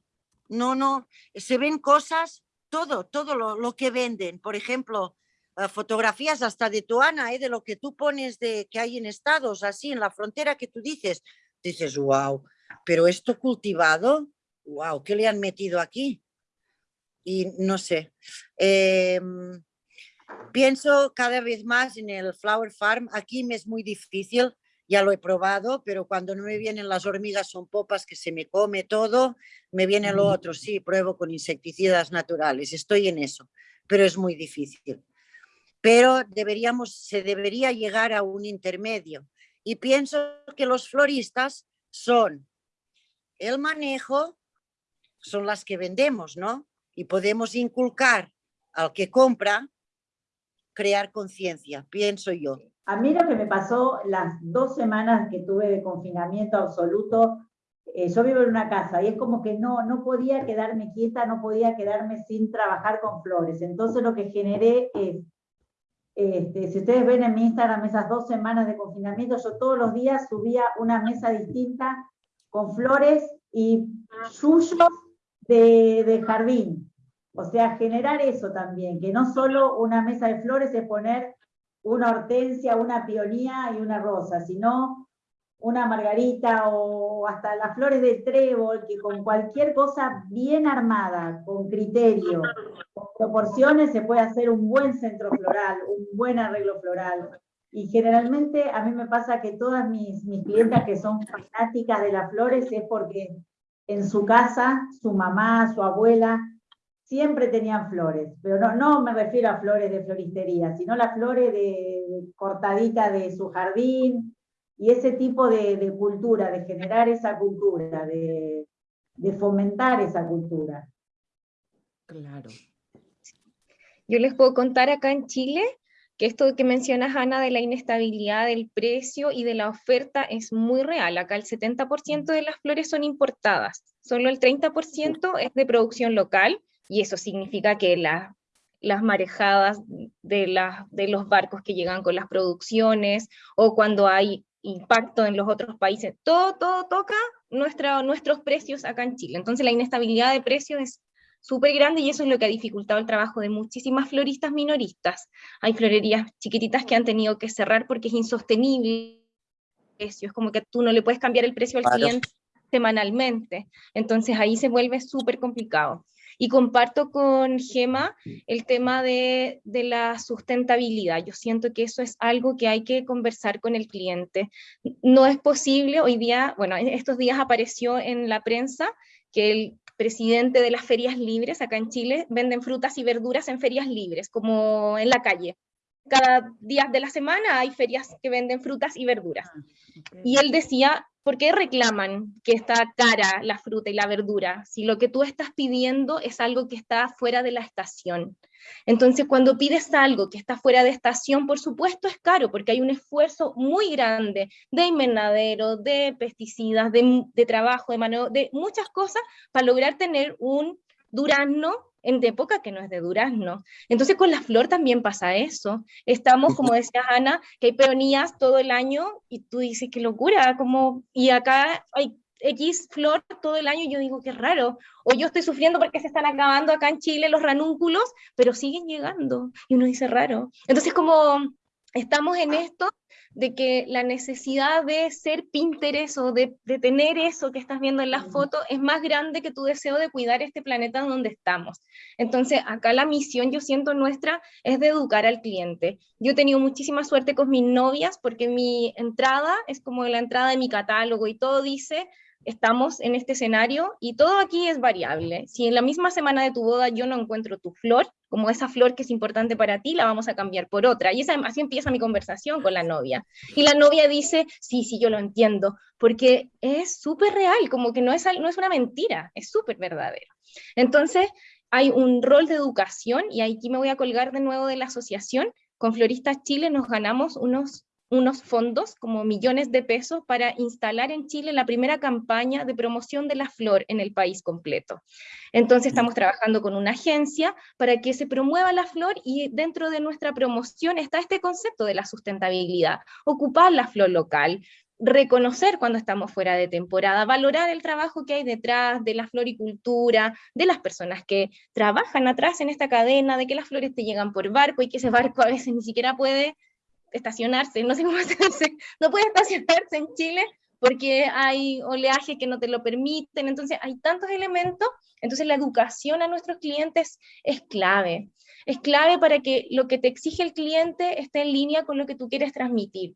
No, no, se ven cosas, todo, todo lo, que venden. Por ejemplo, eh, fotografías hasta de tu Ana, eh, de lo que tú pones de que hay en estados, así en la frontera que tú dices, dices, wow, pero esto cultivado, wow, ¿qué le han metido aquí? Y no sé. Em, pienso cada vez más en el Flower Farm. Aquí me es muy difícil, ya lo he probado, pero cuando no me vienen las hormigas son popas que se me come todo, me viene lo otro. Sí, pruebo con insecticidas naturales, estoy en eso, pero es muy difícil. Pero deberíamos, se debería llegar a un intermedio. Y pienso que los floristas son el manejo son las que vendemos, ¿no? Y podemos inculcar al que compra, crear conciencia, pienso yo. A mí lo que me pasó las dos semanas que tuve de confinamiento absoluto, eh, yo vivo en una casa y es como que no, no podía quedarme quieta, no podía quedarme sin trabajar con flores. Entonces lo que generé es, este, si ustedes ven en mi Instagram esas dos semanas de confinamiento, yo todos los días subía una mesa distinta con flores y suyos de, jardín. O sea, generar eso también, que no solo una mesa de flores es poner una hortensia, una peonía y una rosa, sino una margarita o hasta las flores de trébol, que con cualquier cosa bien armada, con criterio, con proporciones, se puede hacer un buen centro floral, un buen arreglo floral. Y generalmente a mí me pasa que todas mis, mis clientas que son fanáticas de las flores es porque en su casa, su mamá, su abuela, siempre tenían flores, pero no, no me refiero a flores de floristería, sino las flores de, cortadita de su jardín, y ese tipo de, cultura, de generar esa cultura, de, de fomentar esa cultura. Claro. Yo les puedo contar acá en Chile que esto que mencionas, Ana, de la inestabilidad del precio y de la oferta es muy real. Acá el 70% de las flores son importadas, solo el 30% es de producción local, y eso significa que las marejadas de, de los barcos que llegan con las producciones, o cuando hay impacto en los otros países, todo, todo toca nuestros precios acá en Chile. Entonces la inestabilidad de precios es súper grande y eso es lo que ha dificultado el trabajo de muchísimas floristas minoristas. Hay florerías chiquititas que han tenido que cerrar porque es insostenible es como que tú no le puedes cambiar el precio al cliente semanalmente, entonces ahí se vuelve súper complicado. Y comparto con Gema el tema de, de, la sustentabilidad. Yo siento que eso es algo que hay que conversar con el cliente. No es posible, hoy día, bueno, estos días apareció en la prensa que el presidente de las ferias libres acá en Chile, venden frutas y verduras en ferias libres, como en la calle. Cada día de la semana hay ferias que venden frutas y verduras. Ah, y él decía, ¿por qué reclaman que está cara la fruta y la verdura si lo que tú estás pidiendo es algo que está fuera de la estación? Entonces, cuando pides algo que está fuera de estación, por supuesto es caro, porque hay un esfuerzo muy grande de invernadero, de pesticidas, de, trabajo, de mano, de muchas cosas para lograr tener un durazno en época que no es de durazno. Entonces con la flor también pasa eso. Estamos, como decía Ana, que hay peonías todo el año y tú dices, qué locura, como, y acá hay X flor todo el año, yo digo, qué raro. O yo estoy sufriendo porque se están acabando acá en Chile los ranúnculos, pero siguen llegando. Y uno dice, raro. Entonces, como estamos en esto de que la necesidad de ser Pinterest o de, tener eso que estás viendo en la foto es más grande que tu deseo de cuidar este planeta donde estamos. Entonces, acá la misión, yo siento nuestra, es de educar al cliente. Yo he tenido muchísima suerte con mis novias porque mi entrada es como la entrada de mi catálogo y todo dice estamos en este escenario y todo aquí es variable. Si en la misma semana de tu boda yo no encuentro tu flor, como esa flor que es importante para ti, la vamos a cambiar por otra. Y esa, así empieza mi conversación con la novia. Y la novia dice, sí, sí, yo lo entiendo, porque es súper real, como que no es, no es una mentira, es súper verdadero. Entonces, hay un rol de educación, y aquí me voy a colgar de nuevo de la asociación, con Floristas Chile nos ganamos unos unos fondos, como millones de pesos, para instalar en Chile la primera campaña de promoción de la flor en el país completo. Entonces estamos trabajando con una agencia para que se promueva la flor y dentro de nuestra promoción está este concepto de la sustentabilidad, ocupar la flor local, reconocer cuando estamos fuera de temporada, valorar el trabajo que hay detrás de la floricultura, de las personas que trabajan atrás en esta cadena, de que las flores te llegan por barco y que ese barco a veces ni siquiera puede estacionarse, no sé cómo se dice, no puede estacionarse en Chile porque hay oleaje que no te lo permiten, entonces hay tantos elementos, entonces la educación a nuestros clientes es clave, es clave para que lo que te exige el cliente esté en línea con lo que tú quieres transmitir.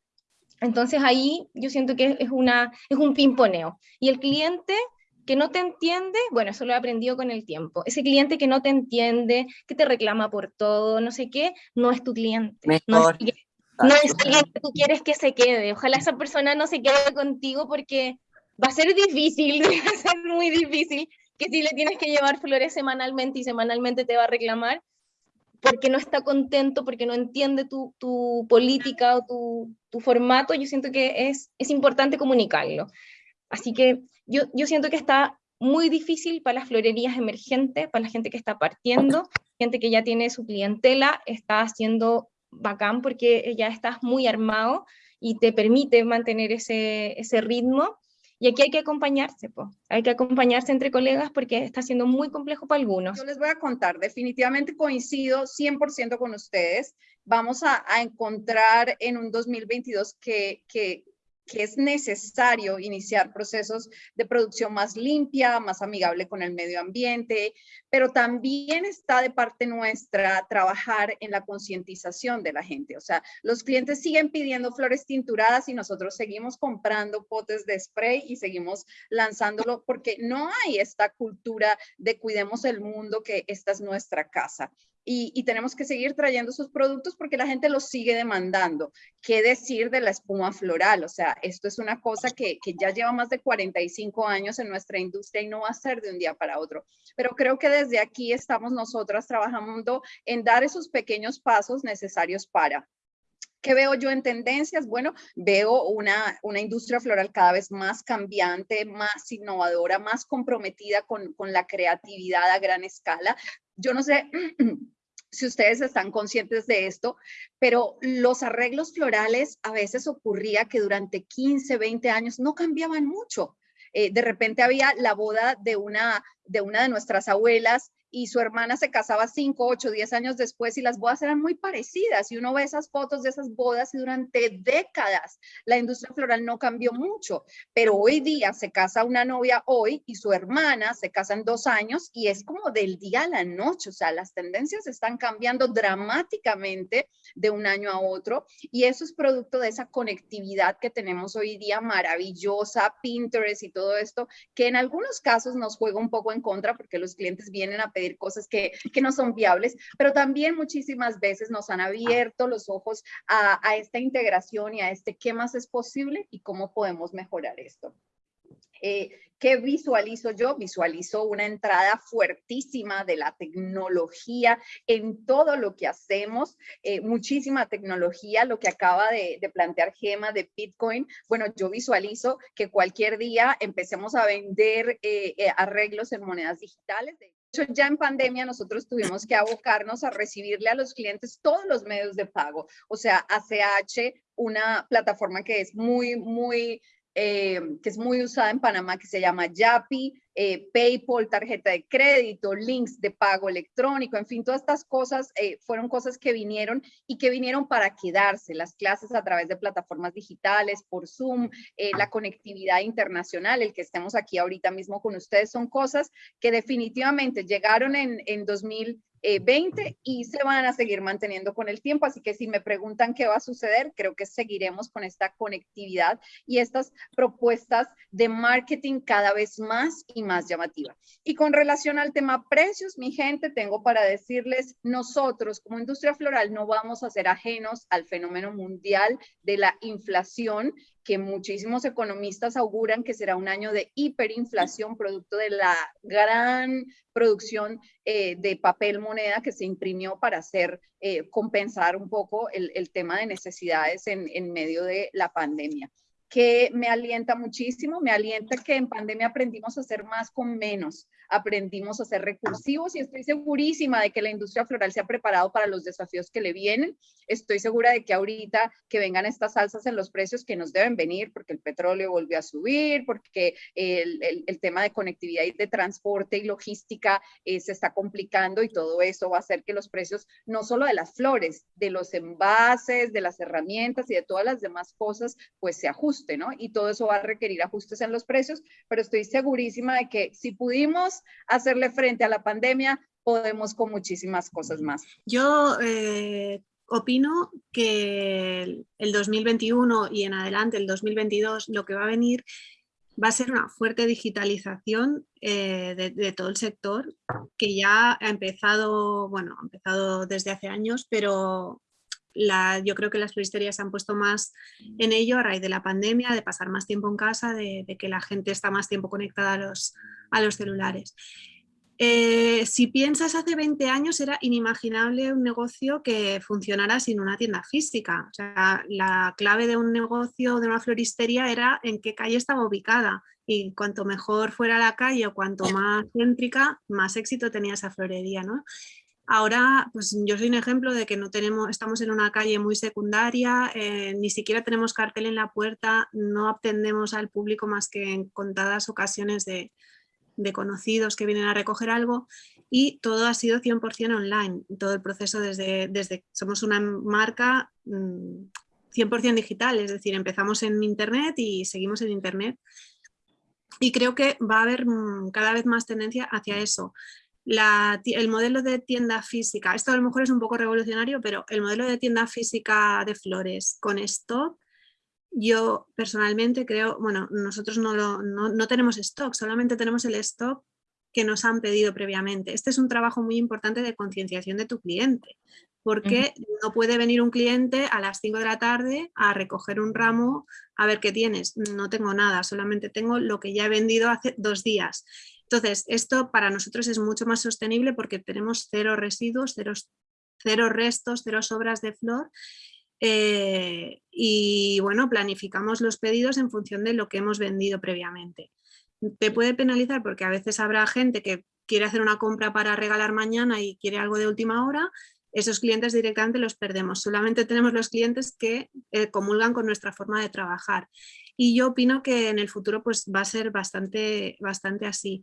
Entonces ahí yo siento que es, una, es un pimponeo. Y el cliente que no te entiende, bueno, eso lo he aprendido con el tiempo. Ese cliente que no te entiende, que te reclama por todo, no sé qué, no es tu cliente. No es, no es alguien que tú quieres que se quede. Ojalá esa persona no se quede contigo porque va a ser difícil, va a ser muy difícil que si le tienes que llevar flores semanalmente y semanalmente te va a reclamar porque no está contento, porque no entiende tu, tu política o tu, tu, formato, yo siento que es, es importante comunicarlo. Así que yo, yo siento que está muy difícil para las florerías emergentes, para la gente que está partiendo, gente que ya tiene su clientela, está haciendo bacán porque ya estás muy armado y te permite mantener ese, ese ritmo. Y aquí hay que acompañarse, pues. hay que acompañarse entre colegas porque está siendo muy complejo para algunos. Yo les voy a contar, definitivamente coincido 100% con ustedes. Vamos a, a, encontrar en un 2022 que, que que es necesario iniciar procesos de producción más limpia, más amigable con el medio ambiente, pero también está de parte nuestra trabajar en la concientización de la gente. O sea, los clientes siguen pidiendo flores tinturadas y nosotros seguimos comprando potes de spray y seguimos lanzándolo porque no hay esta cultura de cuidemos el mundo, que esta es nuestra casa y, tenemos que seguir trayendo sus productos porque la gente los sigue demandando. ¿Qué decir de la espuma floral? O sea, esto es una cosa que, que ya lleva más de 45 años en nuestra industria y no va a ser de un día para otro. Pero creo que desde aquí estamos nosotras trabajando en dar esos pequeños pasos necesarios para ¿Qué veo yo en tendencias? Bueno, veo una, una, industria floral cada vez más cambiante, más innovadora, más comprometida con, con la creatividad a gran escala. Yo no sé si ustedes están conscientes de esto, pero los arreglos florales a veces ocurría que durante 15, 20 años no cambiaban mucho. Eh, de repente había la boda de una, de una de nuestras abuelas y su hermana se casaba 5, 8, 10 años después y las bodas eran muy parecidas. Y uno ve esas fotos de esas bodas y durante décadas la industria floral no cambió mucho, pero hoy día se casa una novia hoy y su hermana se casa en dos años y es como del día a la noche, o sea, las tendencias están cambiando dramáticamente de un año a otro y eso es producto de esa conectividad que tenemos hoy día maravillosa, Pinterest y todo esto, que en algunos casos nos juega un poco en contra porque los clientes vienen a pedir cosas que, que no son viables, pero también muchísimas veces nos han abierto los ojos a, a esta integración y a este qué más es posible y cómo podemos mejorar esto. Eh, ¿Qué visualizo yo? Visualizo una entrada fuertísima de la tecnología en todo lo que hacemos, eh, muchísima tecnología, lo que acaba de, plantear Gema de Bitcoin. Bueno, yo visualizo que cualquier día empecemos a vender eh, eh arreglos en monedas digitales. De hecho, ya en pandemia nosotros tuvimos que abocarnos a recibirle a los clientes todos los medios de pago, o sea, ACH, una plataforma que es muy, muy eh, que es muy usada en Panamá, que se llama Yapi, eh, PayPal, tarjeta de crédito, links de pago electrónico, en fin, todas estas cosas eh, fueron cosas que vinieron y que vinieron para quedarse. Las clases a través de plataformas digitales, por Zoom, eh, la conectividad internacional, el que estemos aquí ahorita mismo con ustedes, son cosas que definitivamente llegaron en, en 2000 20 eh, y se van a seguir manteniendo con el tiempo. Así que si me preguntan qué va a suceder, creo que seguiremos con esta conectividad y estas propuestas de marketing cada vez más y más llamativa. Y con relación al tema precios, mi gente, tengo para decirles, nosotros como industria floral no vamos a ser ajenos al fenómeno mundial de la inflación que muchísimos economistas auguran que será un año de hiperinflación producto de la gran producción eh, de papel moneda que se imprimió para hacer eh, compensar un poco el, tema de necesidades en, en medio de la pandemia que me alienta muchísimo, me alienta que en pandemia aprendimos a hacer más con menos, aprendimos a ser recursivos y estoy segurísima de que la industria floral se ha preparado para los desafíos que le vienen. Estoy segura de que ahorita que vengan estas alzas en los precios que nos deben venir porque el petróleo volvió a subir, porque el, el, tema de conectividad y de transporte y logística eh, se está complicando y todo eso va a hacer que los precios no solo de las flores, de los envases, de las herramientas y de todas las demás cosas, pues se ajusten, ¿no? Y todo eso va a requerir ajustes en los precios, pero estoy segurísima de que si pudimos hacerle frente a la pandemia, podemos con muchísimas cosas más. Yo eh, opino que el 2021 y en adelante, el 2022, lo que va a venir va a ser una fuerte digitalización eh, de, todo el sector, que ya ha empezado, bueno, ha empezado desde hace años, pero la, yo creo que las floristerías se han puesto más en ello a raíz de la pandemia, de pasar más tiempo en casa, de, de que la gente está más tiempo conectada a los, a los celulares. Eh, si piensas hace 20 años era inimaginable un negocio que funcionara sin una tienda física. O sea, la clave de un negocio, de una floristería, era en qué calle estaba ubicada. Y cuanto mejor fuera la calle o cuanto más céntrica, más éxito tenía esa florería. ¿no? Ahora, pues yo soy un ejemplo de que no tenemos, estamos en una calle muy secundaria, eh, ni siquiera tenemos cartel en la puerta, no atendemos al público más que en contadas ocasiones de, de conocidos que vienen a recoger algo y todo ha sido 100% online, todo el proceso desde, desde somos una marca 100% mm, digital, es decir, empezamos en internet y seguimos en internet y creo que va a haber mm, cada vez más tendencia hacia eso. La, el modelo de tienda física, esto a lo mejor es un poco revolucionario, pero el modelo de tienda física de flores con stock yo personalmente creo, bueno, nosotros no, lo, no, tenemos stock, solamente tenemos el stock que nos han pedido previamente. Este es un trabajo muy importante de concienciación de tu cliente, porque no puede venir un cliente a las 5 de la tarde a recoger un ramo, a ver qué tienes. No tengo nada, solamente tengo lo que ya he vendido hace dos días. Entonces, esto para nosotros es mucho más sostenible porque tenemos cero residuos, cero, cero restos, cero sobras de flor eh, y bueno, planificamos los pedidos en función de lo que hemos vendido previamente. Te puede penalizar porque a veces habrá gente que quiere hacer una compra para regalar mañana y quiere algo de última hora, esos clientes directamente los perdemos. Solamente tenemos los clientes que eh, comulgan con nuestra forma de trabajar. Y yo opino que en el futuro pues, va a ser bastante, bastante así.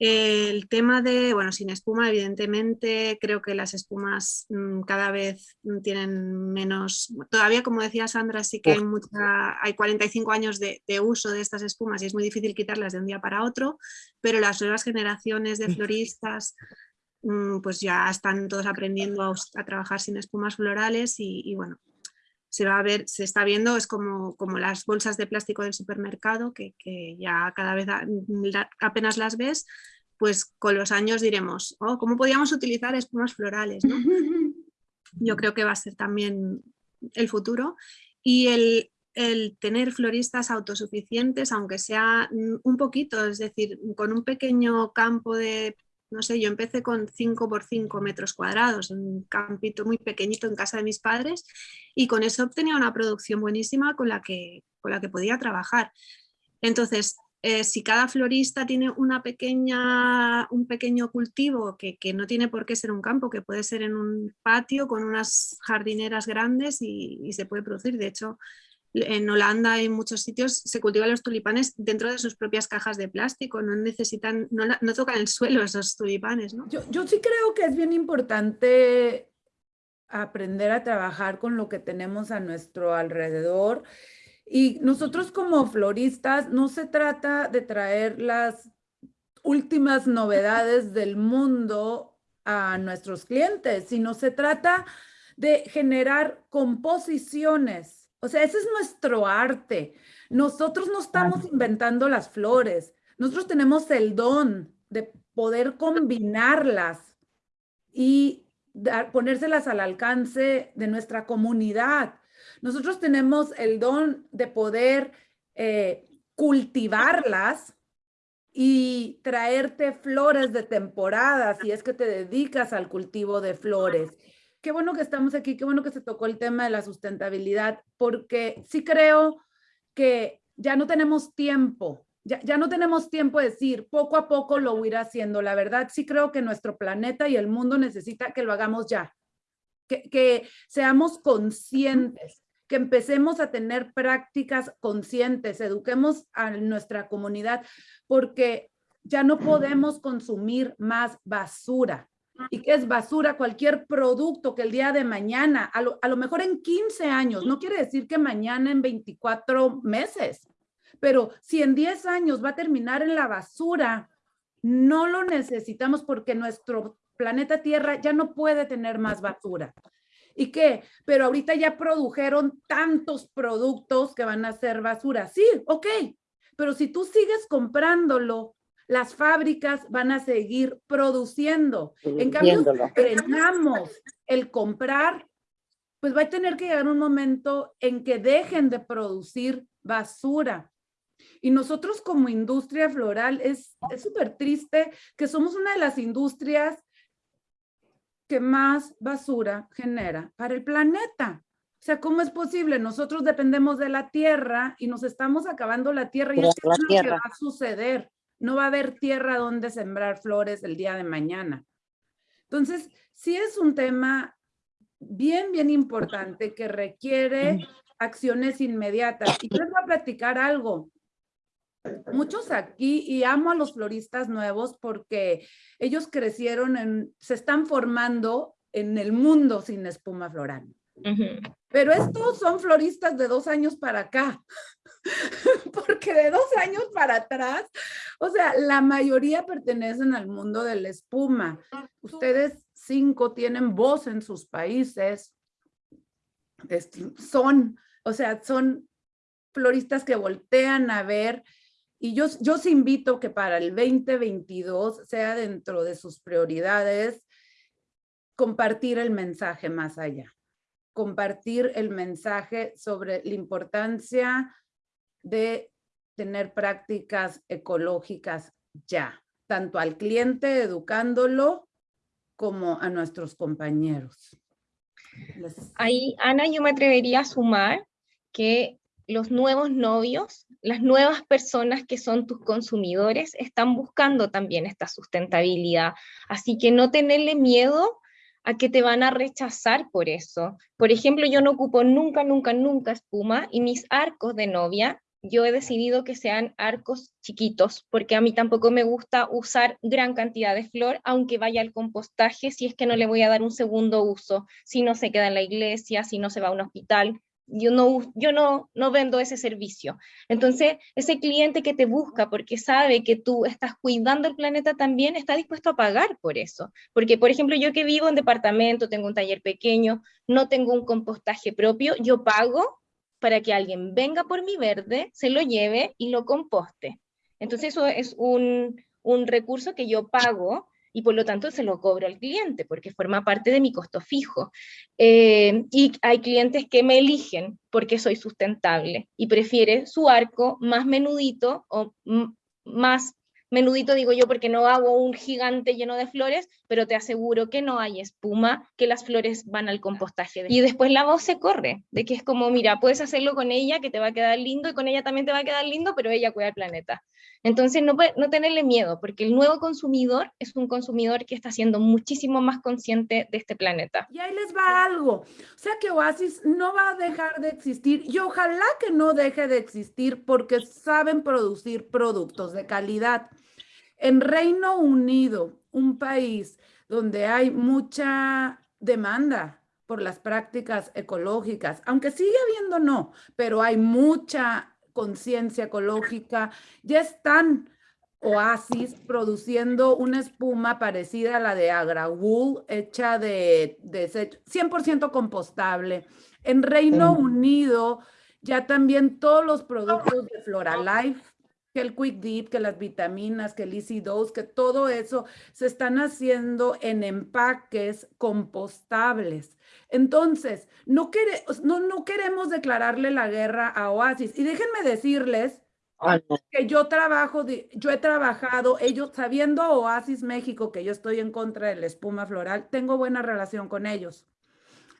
El tema de, bueno, sin espuma, evidentemente, creo que las espumas mm, cada vez tienen menos, todavía como decía Sandra, sí que hay, mucha, hay 45 años de, uso de estas espumas y es muy difícil quitarlas de un día para otro, pero las nuevas generaciones de floristas pues ya están todos aprendiendo a, trabajar sin espumas florales y, bueno, se va a ver, se está viendo, es como, como las bolsas de plástico del supermercado, que, ya cada vez apenas las ves, pues con los años diremos, oh, ¿cómo podíamos utilizar espumas florales? Yo creo que va a ser también el futuro. Y el, el tener floristas autosuficientes, aunque sea un poquito, es decir, con un pequeño campo de no sé, yo empecé con 5 por 5 metros cuadrados, un campito muy pequeñito en casa de mis padres y con eso obtenía una producción buenísima con la que, con la que podía trabajar. Entonces, eh, si cada florista tiene una pequeña, un pequeño cultivo que, no tiene por qué ser un campo, que puede ser en un patio con unas jardineras grandes y, se puede producir. De hecho, en Holanda y en muchos sitios se cultivan los tulipanes dentro de sus propias cajas de plástico, no necesitan, no, tocan el suelo esos tulipanes. ¿no? Yo, yo sí creo que es bien importante aprender a trabajar con lo que tenemos a nuestro alrededor. Y nosotros como floristas no se trata de traer las últimas novedades del mundo a nuestros clientes, sino se trata de generar composiciones. O sea, ese es nuestro arte. Nosotros no estamos inventando las flores. Nosotros tenemos el don de poder combinarlas y ponérselas al alcance de nuestra comunidad. Nosotros tenemos el don de poder eh, cultivarlas y traerte flores de temporada si es que te dedicas al cultivo de flores. Qué bueno que estamos aquí, qué bueno que se tocó el tema de la sustentabilidad, porque sí creo que ya no tenemos tiempo ya, no tenemos tiempo de decir, poco a poco lo voy a ir haciendo. La verdad, sí creo que nuestro planeta y el mundo necesita que lo hagamos ya, que seamos conscientes, que empecemos a tener prácticas conscientes, eduquemos a nuestra comunidad, porque ya no podemos consumir más basura. ¿Y qué es basura? Cualquier producto que el día de mañana, a lo, a lo mejor en 15 años, no quiere decir que mañana en 24 meses, pero si en 10 años va a terminar en la basura, no lo necesitamos porque nuestro planeta Tierra ya no puede tener más basura. ¿Y qué? Pero ahorita ya produjeron tantos productos que van a ser basura. Sí, ok, pero si tú sigues comprándolo, las fábricas van a seguir produciendo. En cambio, si frenamos el comprar, pues va a tener que llegar un momento en que dejen de producir basura. Y nosotros como industria floral es súper triste que somos una de las industrias que más basura genera para el planeta. O sea, ¿cómo es posible? Nosotros dependemos de la tierra y nos estamos acabando la tierra y es lo que va a suceder. No va a haber tierra donde sembrar flores el día de mañana. Entonces, sí es un tema bien, bien importante que requiere acciones inmediatas. Y les voy a platicar algo muchos aquí, y amo a los floristas nuevos porque ellos crecieron, en, se están formando en el mundo sin espuma floral. Pero estos son floristas de dos años para acá, porque de dos años para atrás, o sea, la mayoría pertenecen al mundo de la espuma. Ustedes cinco tienen voz en sus países, son, o sea, son floristas que voltean a ver y yo, yo os invito que para el 2022 sea dentro de sus prioridades compartir el mensaje más allá. Compartir el mensaje sobre la importancia de tener prácticas ecológicas ya, tanto al cliente educándolo como a nuestros compañeros. Ahí, Ana, yo me atrevería a sumar que los nuevos novios, las nuevas personas que son tus consumidores están buscando también esta sustentabilidad. Así que no tenerle miedo a que te van a rechazar por eso. Por ejemplo, yo no ocupo nunca, nunca, nunca espuma y mis arcos de novia, yo he decidido que sean arcos chiquitos, porque a mí tampoco me gusta usar gran cantidad de flor, aunque vaya al compostaje, si es que no le voy a dar un segundo uso, si no se queda en la iglesia, si no se va a un hospital, yo no, yo no, no vendo ese servicio. Entonces, ese cliente que te busca porque sabe que tú estás cuidando el planeta también está dispuesto a pagar por eso. Porque, por ejemplo, yo que vivo en departamento, tengo un taller pequeño, no tengo un compostaje propio, yo pago para que alguien venga por mi verde, se lo lleve y lo composte. Entonces, eso es un, un recurso que yo pago y por lo tanto se lo cobro al cliente porque forma parte de mi costo fijo. Eh, y hay clientes que me eligen porque soy sustentable y prefiere su arco más menudito o más menudito digo yo porque no hago un gigante lleno de flores, pero te aseguro que no hay espuma, que las flores van al compostaje. Y después la voz se corre, de que es como, mira, puedes hacerlo con ella, que te va a quedar lindo, y con ella también te va a quedar lindo, pero ella cuida el planeta. Entonces, no, no tenerle miedo, porque el nuevo consumidor es un consumidor que está siendo muchísimo más consciente de este planeta. Y ahí les va algo. O sea que Oasis no va a dejar de existir y ojalá que no deje de existir porque saben producir productos de calidad. En Reino Unido, un país donde hay mucha demanda por las prácticas ecológicas, aunque sigue habiendo no, pero hay mucha conciencia ecológica, ya están Oasis produciendo una espuma parecida a la de Agra Wool, hecha de, de 100% compostable. En Reino Unido ya también todos los productos de Floralife, que el Quick Deep, que las vitaminas, que el Easy Dose, que todo eso se están haciendo en empaques compostables. Entonces, no, no, no queremos declararle la guerra a Oasis. Y déjenme decirles que yo trabajo, yo he trabajado, ellos, sabiendo Oasis México, que yo estoy en contra de la espuma floral, tengo buena relación con ellos.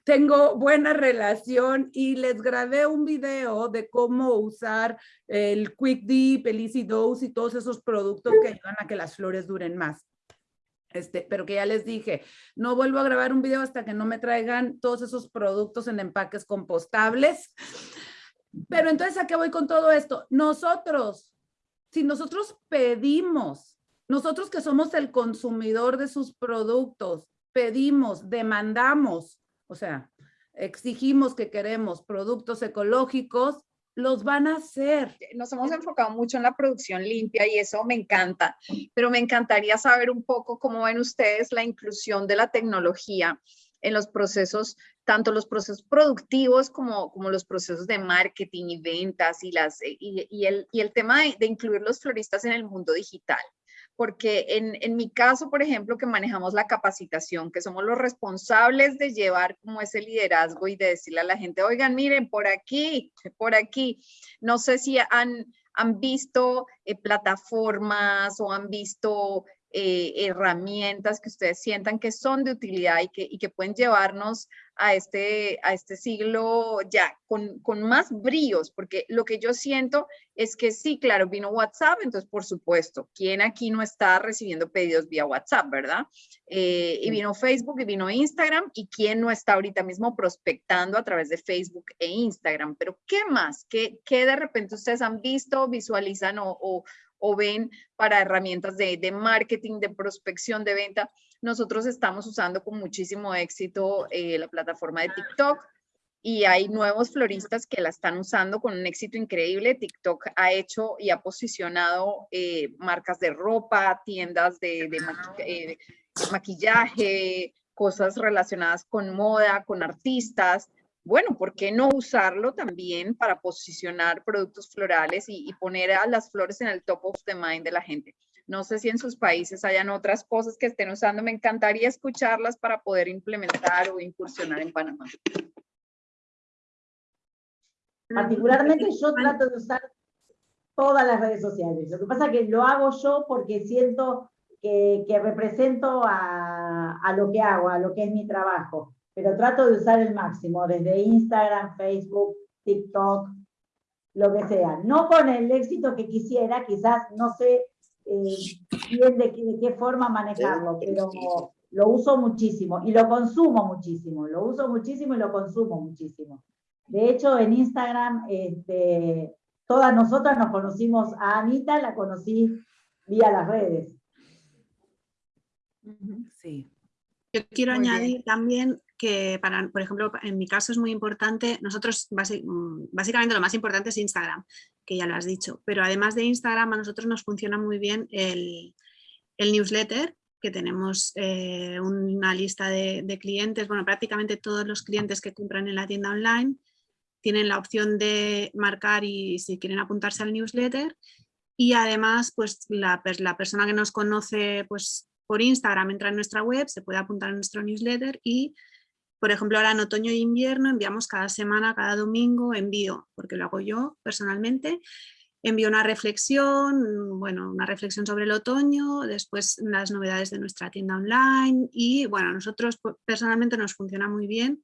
Tengo buena relación y les grabé un video de cómo usar el Quick Deep, el Easy Dose y todos esos productos que ayudan a que las flores duren más. Este, pero que ya les dije, no vuelvo a grabar un video hasta que no me traigan todos esos productos en empaques compostables. Pero entonces, ¿a qué voy con todo esto? Nosotros, si nosotros pedimos, nosotros que somos el consumidor de sus productos, pedimos, demandamos, o sea, exigimos que queremos productos ecológicos, los van a hacer. Nos hemos enfocado mucho en la producción limpia y eso me encanta, pero me encantaría saber un poco cómo ven ustedes la inclusión de la tecnología en los procesos, tanto los procesos productivos como, como los procesos de marketing y ventas y, las, y, el, y el tema de, de incluir los floristas en el mundo digital porque en, en, mi caso, por ejemplo, que manejamos la capacitación, que somos los responsables de llevar como ese liderazgo y de decirle a la gente, oigan, miren, por aquí, por aquí, no sé si han, han visto eh, plataformas o han visto eh, herramientas que ustedes sientan que son de utilidad y que, y que pueden llevarnos a este, a este siglo ya con, con, más bríos, porque lo que yo siento es que sí, claro, vino WhatsApp, entonces por supuesto, ¿quién aquí no está recibiendo pedidos vía WhatsApp, verdad? Eh, y vino Facebook y vino Instagram, y quién no está ahorita mismo prospectando a través de Facebook e Instagram, pero ¿qué más? ¿Qué, qué de repente ustedes han visto, visualizan o, o o ven para herramientas de, de, marketing, de prospección, de venta. Nosotros estamos usando con muchísimo éxito eh, la plataforma de TikTok y hay nuevos floristas que la están usando con un éxito increíble. TikTok ha hecho y ha posicionado eh, marcas de ropa, tiendas de, de eh, maquillaje, cosas relacionadas con moda, con artistas bueno, ¿por qué no usarlo también para posicionar productos florales y, poner a las flores en el top of the mind de la gente? No sé si en sus países hayan otras cosas que estén usando. Me encantaría escucharlas para poder implementar o incursionar en Panamá. Particularmente yo trato de usar todas las redes sociales. Lo que pasa es que lo hago yo porque siento que, represento a, lo que hago, a lo que es mi trabajo pero trato de usar el máximo, desde Instagram, Facebook, TikTok, lo que sea. No con el éxito que quisiera, quizás no sé eh, bien de, qué forma manejarlo, pero lo uso muchísimo y lo consumo muchísimo, lo uso muchísimo y lo consumo muchísimo. De hecho, en Instagram, este, todas nosotras nos conocimos a Anita, la conocí vía las redes. Sí. Yo quiero añadir también que, para, por ejemplo, en mi caso es muy importante, nosotros mm, básicamente lo más importante es Instagram, que ya lo has dicho, pero además de Instagram a nosotros nos funciona muy bien el, newsletter, que tenemos eh, una lista de, de, clientes, bueno, prácticamente todos los clientes que compran en la tienda online tienen la opción de marcar y si quieren apuntarse al newsletter y además pues la, la persona que nos conoce pues por Instagram entra en nuestra web, se puede apuntar a nuestro newsletter y por ejemplo, ahora en otoño e invierno enviamos cada semana, cada domingo envío, porque lo hago yo personalmente, envío una reflexión, bueno, una reflexión sobre el otoño, después las novedades de nuestra tienda online y bueno, a nosotros personalmente nos funciona muy bien.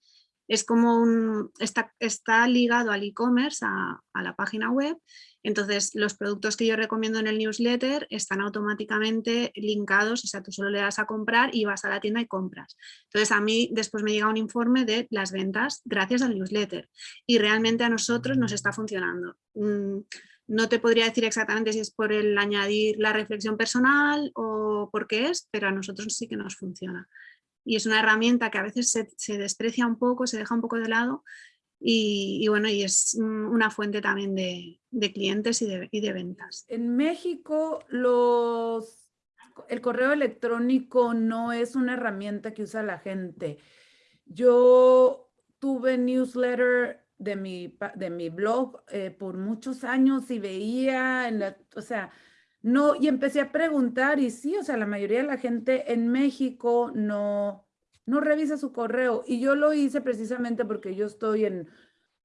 Es como un, está, ligado al e-commerce, a, a la página web entonces, los productos que yo recomiendo en el newsletter están automáticamente linkados, o sea, tú solo le das a comprar y vas a la tienda y compras. Entonces, a mí después me llega un informe de las ventas gracias al newsletter y realmente a nosotros nos está funcionando. Mm, no te podría decir exactamente si es por el añadir la reflexión personal o por qué es, pero a nosotros sí que nos funciona. Y es una herramienta que a veces se, se desprecia un poco, se deja un poco de lado, y, bueno, y es una fuente también de, clientes y de, ventas. En México los, el correo electrónico no es una herramienta que usa la gente. Yo tuve newsletter de mi, de mi blog eh, por muchos años y veía, en la, o sea, no, y empecé a preguntar y sí, o sea, la mayoría de la gente en México no, no revisa su correo. Y yo lo hice precisamente porque yo estoy en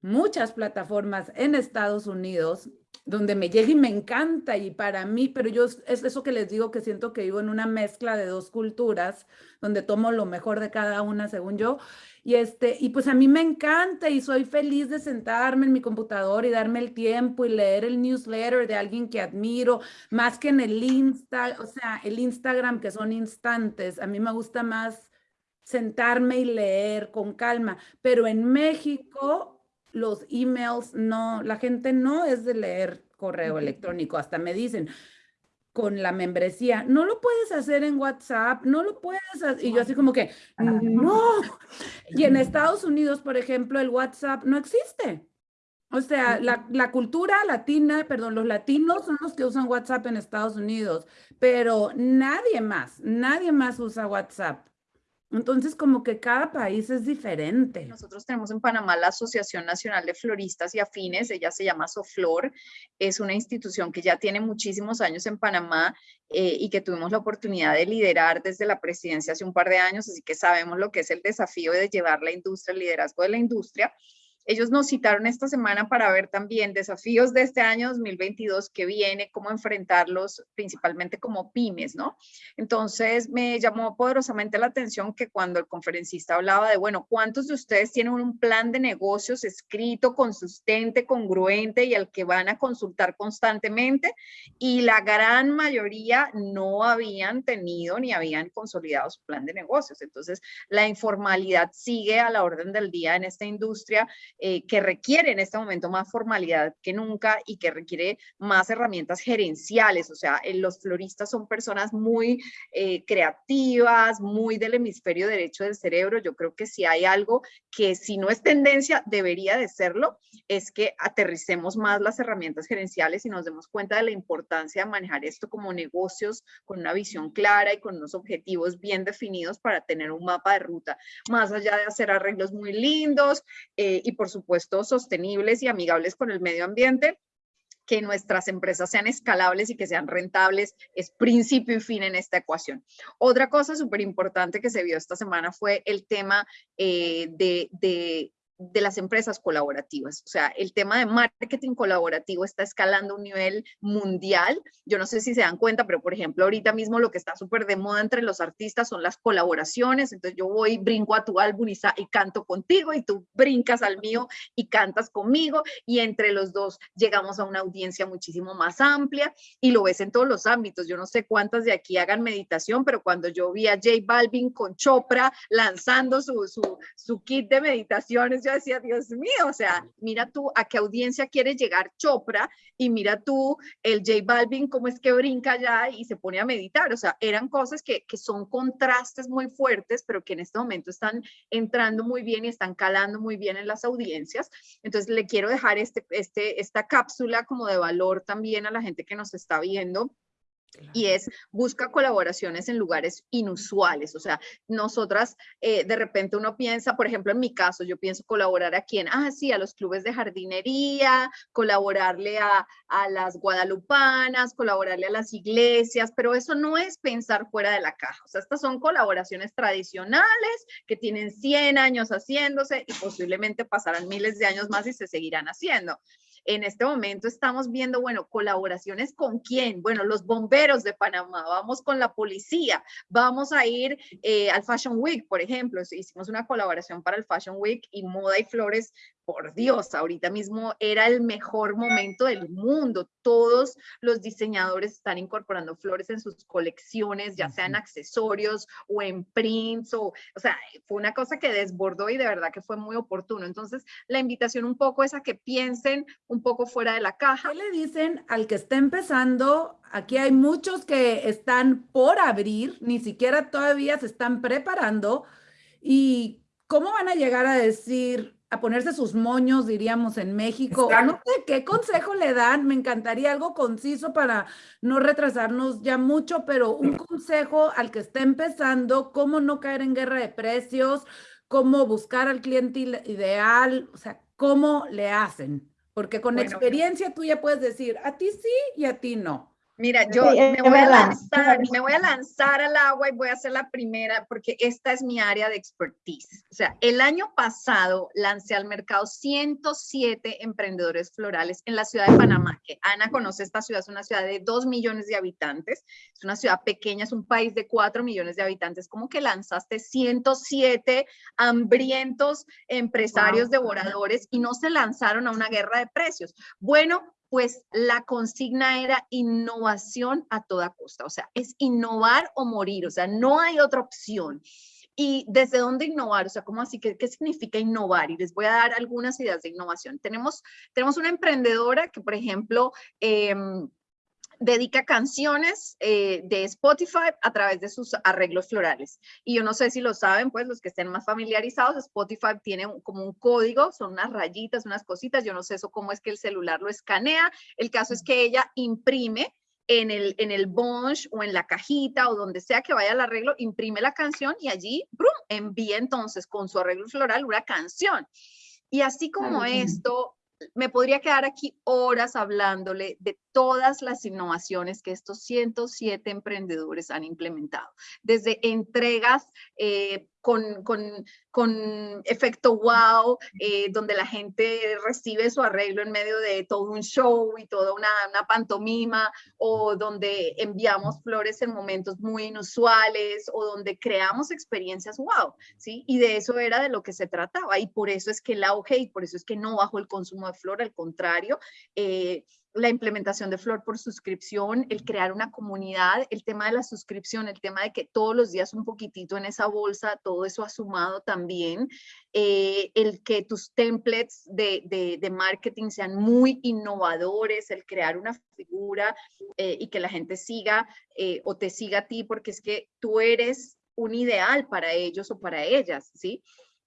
muchas plataformas en Estados Unidos donde me llega y me encanta y para mí, pero yo es eso que les digo que siento que vivo en una mezcla de dos culturas donde tomo lo mejor de cada una según yo y este y pues a mí me encanta y soy feliz de sentarme en mi computador y darme el tiempo y leer el newsletter de alguien que admiro más que en el Insta, o sea, el Instagram que son instantes, a mí me gusta más sentarme y leer con calma. Pero en México, los emails no, la gente no es de leer correo electrónico. Hasta me dicen, con la membresía, no lo puedes hacer en WhatsApp, no lo puedes hacer. Y yo así como que, no. Y en Estados Unidos, por ejemplo, el WhatsApp no existe. O sea, la, la, cultura latina, perdón, los latinos son los que usan WhatsApp en Estados Unidos, pero nadie más, nadie más usa WhatsApp. Entonces, como que cada país es diferente. Nosotros tenemos en Panamá la Asociación Nacional de Floristas y Afines, ella se llama Soflor, es una institución que ya tiene muchísimos años en Panamá eh, y que tuvimos la oportunidad de liderar desde la presidencia hace un par de años, así que sabemos lo que es el desafío de llevar la industria, el liderazgo de la industria. Ellos nos citaron esta semana para ver también desafíos de este año 2022 que viene, cómo enfrentarlos principalmente como pymes, ¿no? Entonces me llamó poderosamente la atención que cuando el conferencista hablaba de, bueno, ¿cuántos de ustedes tienen un plan de negocios escrito, consistente, congruente y al que van a consultar constantemente? Y la gran mayoría no habían tenido ni habían consolidado su plan de negocios. Entonces la informalidad sigue a la orden del día en esta industria eh, que requiere en este momento más formalidad que nunca y que requiere más herramientas gerenciales. O sea, eh, los floristas son personas muy eh, creativas, muy del hemisferio derecho del cerebro. Yo creo que si hay algo que si no es tendencia, debería de serlo, es que aterricemos más las herramientas gerenciales y nos demos cuenta de la importancia de manejar esto como negocios con una visión clara y con unos objetivos bien definidos para tener un mapa de ruta, más allá de hacer arreglos muy lindos y por por supuesto, sostenibles y amigables con el medio ambiente, que nuestras empresas sean escalables y que sean rentables es principio y fin en esta ecuación. Otra cosa súper importante que se vio esta semana fue el tema eh, de, de de las empresas colaborativas. O sea, el tema de marketing colaborativo está escalando un nivel mundial. Yo no sé si se dan cuenta, pero por ejemplo, ahorita mismo lo que está súper de moda entre los artistas son las colaboraciones. Entonces yo voy, brinco a tu álbum y, y, canto contigo y tú brincas al mío y cantas conmigo y entre los dos llegamos a una audiencia muchísimo más amplia y lo ves en todos los ámbitos. Yo no sé cuántas de aquí hagan meditación, pero cuando yo vi a J Balvin con Chopra lanzando su, su, su kit de meditaciones, yo decía, Dios mío, o sea, mira tú a qué audiencia quiere llegar Chopra y mira tú el J Balvin, cómo es que brinca allá y se pone a meditar. O sea, eran cosas que, que son contrastes muy fuertes, pero que en este momento están entrando muy bien y están calando muy bien en las audiencias. Entonces, le quiero dejar este, este, esta cápsula como de valor también a la gente que nos está viendo y es busca colaboraciones en lugares inusuales. O sea, nosotras eh, de repente uno piensa, por ejemplo, en mi caso, yo pienso colaborar a quién, ah, sí, a los clubes de jardinería, colaborarle a, a las guadalupanas, colaborarle a las iglesias, pero eso no es pensar fuera de la caja. O sea, estas son colaboraciones tradicionales que tienen 100 años haciéndose y posiblemente pasarán miles de años más y se seguirán haciendo. En este momento estamos viendo, bueno, colaboraciones con quién. Bueno, los bomberos de Panamá, vamos con la policía, vamos a ir eh, al Fashion Week, por ejemplo. Hicimos una colaboración para el Fashion Week y Moda y Flores por Dios, ahorita mismo era el mejor momento del mundo. Todos los diseñadores están incorporando flores en sus colecciones, ya sean accesorios o en prints, o, o sea, fue una cosa que desbordó y de verdad que fue muy oportuno. Entonces, la invitación un poco es a que piensen un poco fuera de la caja. ¿Qué le dicen al que está empezando? Aquí hay muchos que están por abrir, ni siquiera todavía se están preparando. ¿Y cómo van a llegar a decir, a ponerse sus moños, diríamos en México. No sé qué consejo le dan, me encantaría algo conciso para no retrasarnos ya mucho, pero un consejo al que está empezando, cómo no caer en guerra de precios, cómo buscar al cliente ideal, o sea, cómo le hacen. Porque con experiencia tú ya puedes decir, a ti sí y a ti no. Mira, yo me, voy a lanzar, me voy a lanzar al agua y voy a ser la primera porque esta es mi área de expertise. O sea, el año pasado lancé al mercado 107 emprendedores florales en la ciudad de Panamá, que Ana conoce esta ciudad, es una ciudad de 2 millones de habitantes, es una ciudad pequeña, es un país de 4 millones de habitantes. ¿Cómo que lanzaste 107 hambrientos empresarios devoradores y no se lanzaron a una guerra de precios? Bueno, pues la consigna era innovación a toda costa, o sea, es innovar o morir, o sea, no hay otra opción. ¿Y desde dónde innovar? O sea, ¿cómo así? ¿Qué, qué significa innovar? Y les voy a dar algunas ideas de innovación. Tenemos, tenemos una emprendedora que, por ejemplo, eh, dedica canciones eh, de Spotify a través de sus arreglos florales. Y yo no sé si lo saben, pues los que estén más familiarizados, Spotify tiene como un código, son unas rayitas, unas cositas, yo no sé eso cómo es que el celular lo escanea. El caso es que ella imprime en el, en el bunch o en la cajita o donde sea que vaya el arreglo, imprime la canción y allí ¡brum! envía entonces con su arreglo floral una canción. Y así como esto, me podría quedar aquí horas hablándole de todas las innovaciones que estos 107 emprendedores han implementado, desde entregas eh, con, con, con, efecto wow, eh, donde la gente recibe su arreglo en medio de todo un show y toda una, una, pantomima, o donde enviamos flores en momentos muy inusuales, o donde creamos experiencias wow, ¿sí? Y de eso era de lo que se trataba, y por eso es que el auge, y por eso es que no bajó el consumo de flor, al contrario, eh, la implementación de Flor por suscripción, el crear una comunidad, el tema de la suscripción, el tema de que todos los días un poquitito en esa bolsa, todo eso ha sumado también, eh, el que tus templates de, de, marketing sean muy innovadores, el crear una figura eh, y que la gente siga eh, o te siga a ti porque es que tú eres un ideal para ellos o para ellas, ¿sí?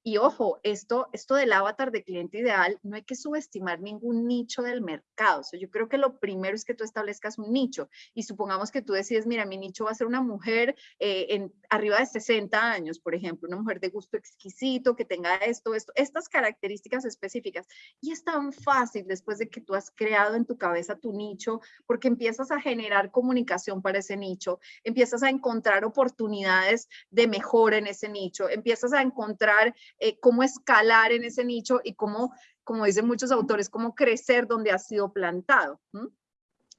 Y ojo, esto, esto del avatar de cliente ideal, no hay que subestimar ningún nicho del mercado. Yo creo que lo primero es que tú establezcas un nicho y supongamos que tú decides, mira, mi nicho va a ser una mujer eh, en, arriba de 60 años, por ejemplo, una mujer de gusto exquisito, que tenga esto, esto, estas características específicas. Y es tan fácil después de que tú has creado en tu cabeza tu nicho, porque empiezas a generar comunicación para ese nicho, empiezas a encontrar oportunidades de mejora en ese nicho, empiezas a encontrar eh, cómo escalar en ese nicho y cómo, como dicen muchos autores, cómo crecer donde ha sido plantado.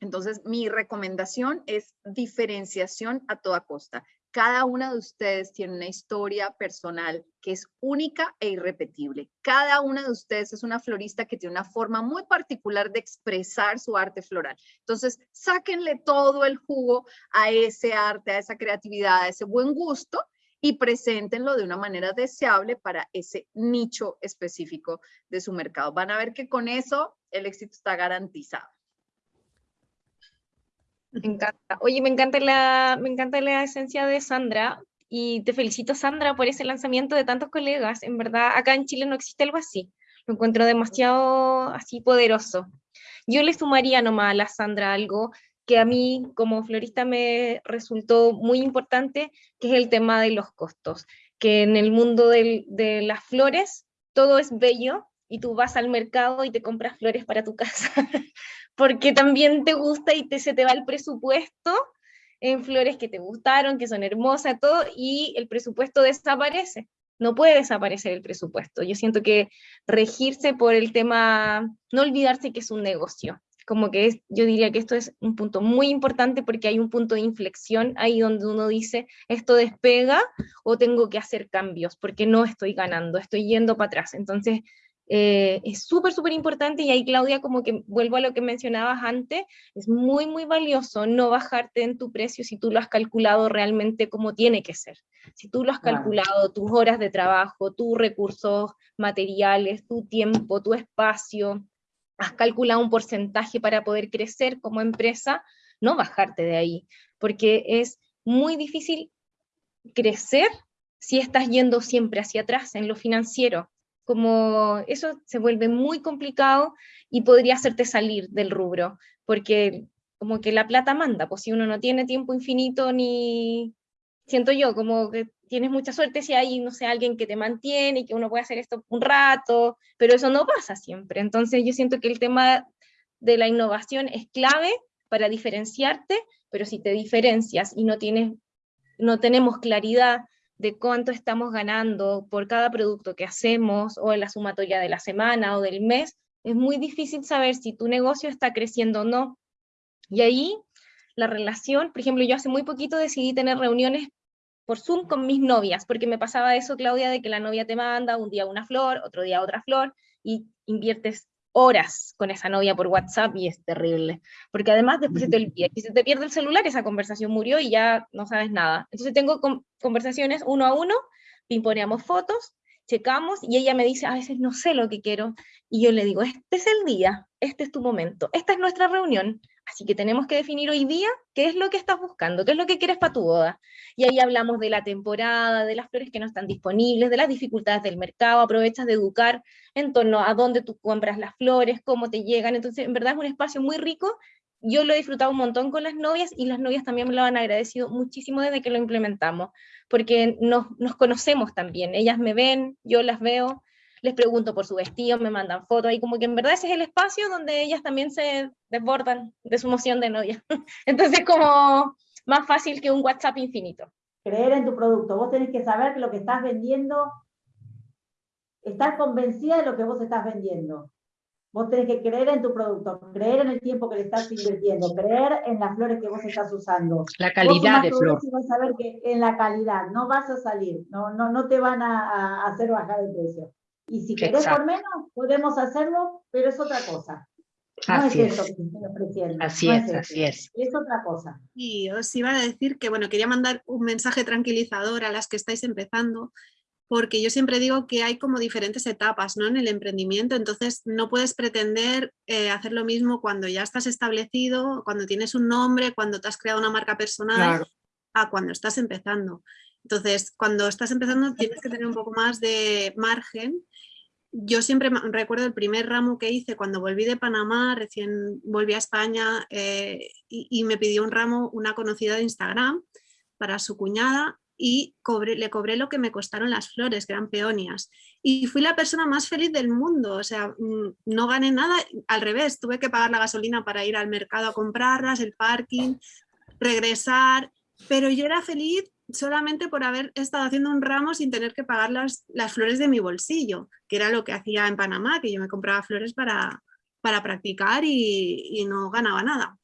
Entonces, mi recomendación es diferenciación a toda costa. Cada una de ustedes tiene una historia personal que es única e irrepetible. Cada una de ustedes es una florista que tiene una forma muy particular de expresar su arte floral. Entonces, sáquenle todo el jugo a ese arte, a esa creatividad, a ese buen gusto y preséntenlo de una manera deseable para ese nicho específico de su mercado. Van a ver que con eso el éxito está garantizado. Me encanta. Oye, me encanta la, me encanta la esencia de Sandra y te felicito, Sandra, por ese lanzamiento de tantos colegas. En verdad, acá en Chile no existe algo así. Lo encuentro demasiado así poderoso. Yo le sumaría nomás a Sandra algo que a mí como florista me resultó muy importante, que es el tema de los costos, que en el mundo de las flores todo es bello y tú vas al mercado y te compras flores para tu casa, porque también te gusta y te, se te va el presupuesto en flores que te gustaron, que son hermosas, todo, y el presupuesto desaparece. no puede desaparecer el presupuesto. Yo siento que regirse por el tema, no olvidarse que es un negocio, como que es, yo diría que esto es un punto muy importante porque hay un punto de inflexión ahí donde uno dice, esto despega o tengo que hacer cambios porque no estoy ganando, estoy yendo para atrás. Entonces, eh, es súper, súper importante y ahí Claudia, como que vuelvo a lo que mencionabas antes, es muy, muy valioso no bajarte en tu precio si tú lo has calculado realmente como tiene que ser. Si tú lo has calculado, tus horas de trabajo, tus recursos materiales, tu tiempo, tu espacio, has calculado un porcentaje para poder crecer como empresa, no bajarte de ahí, porque es muy difícil crecer si estás yendo siempre hacia atrás en lo financiero. Como eso se vuelve muy complicado y podría hacerte salir del rubro, porque como que la plata manda, pues si uno no tiene tiempo infinito ni, siento yo, como que tienes mucha suerte si hay, no sé, alguien que te mantiene y que uno puede hacer esto un rato, pero eso no pasa siempre. Entonces yo siento que el tema de la innovación es clave para diferenciarte, pero si te diferencias y no tienes, no tenemos claridad de cuánto estamos ganando por cada producto que hacemos o en la sumatoria de la semana o del mes, es muy difícil saber si tu negocio está creciendo o no. Y ahí la relación, por ejemplo, yo hace muy poquito decidí tener reuniones por Zoom con mis novias, porque me pasaba eso, Claudia, de que la novia te manda un día una flor, otro día otra flor, y inviertes horas con esa novia por WhatsApp y es terrible, porque además después se te olvida, y se te pierde el celular, esa conversación murió y ya no sabes nada. Entonces tengo conversaciones uno a uno, pimponeamos fotos, checamos y ella me dice, a veces no sé lo que quiero, y yo le digo, este es el día, este es tu momento, esta es nuestra reunión, así que tenemos que definir hoy día qué es lo que estás buscando, qué es lo que quieres para tu boda. Y ahí hablamos de la temporada, de las flores que no están disponibles, de las dificultades del mercado, aprovechas de educar en torno a dónde tú compras las flores, cómo te llegan, entonces en verdad es un espacio muy rico. Yo lo he disfrutado un montón con las novias y las novias también me lo han agradecido muchísimo desde que lo implementamos, porque nos, nos conocemos también, ellas me ven, yo las veo, les pregunto por su vestido, me mandan fotos, y como que en verdad ese es el espacio donde ellas también se desbordan de su emoción de novia. Entonces como más fácil que un WhatsApp infinito. Creer en tu producto, vos tenés que saber que lo que estás vendiendo, estar convencida de lo que vos estás vendiendo. Vos tenés que creer en tu producto, creer en el tiempo que le estás invirtiendo, creer en las flores que vos estás usando. La calidad de flor. Y vas a ver que en la calidad no vas a salir, no, no, no te van a, hacer bajar el precio. Y si querés por menos, podemos hacerlo, pero es otra cosa. No así es, eso que estoy ofreciendo. Así es, así es. Es otra cosa. Y os iba a decir que, bueno, quería mandar un mensaje tranquilizador a las que estáis empezando, porque yo siempre digo que hay como diferentes etapas ¿no? en el emprendimiento, entonces no puedes pretender eh, hacer lo mismo cuando ya estás establecido, cuando tienes un nombre, cuando te has creado una marca personal, a cuando estás empezando. Entonces, cuando estás empezando tienes que tener un poco más de margen. Yo siempre recuerdo el primer ramo que hice cuando volví de Panamá, recién volví a España eh, y, me pidió un ramo una conocida de Instagram para su cuñada y le cobré lo que me costaron las flores, que eran peonias. Y fui la persona más feliz del mundo, o sea, mm, no gané nada, al revés, tuve que pagar la gasolina para ir al mercado a comprarlas, el parking, regresar, pero yo era feliz solamente por haber estado haciendo un ramo sin tener que pagar las, las flores de mi bolsillo, que era lo que hacía en Panamá, que yo me compraba flores para, para practicar y, y no ganaba nada.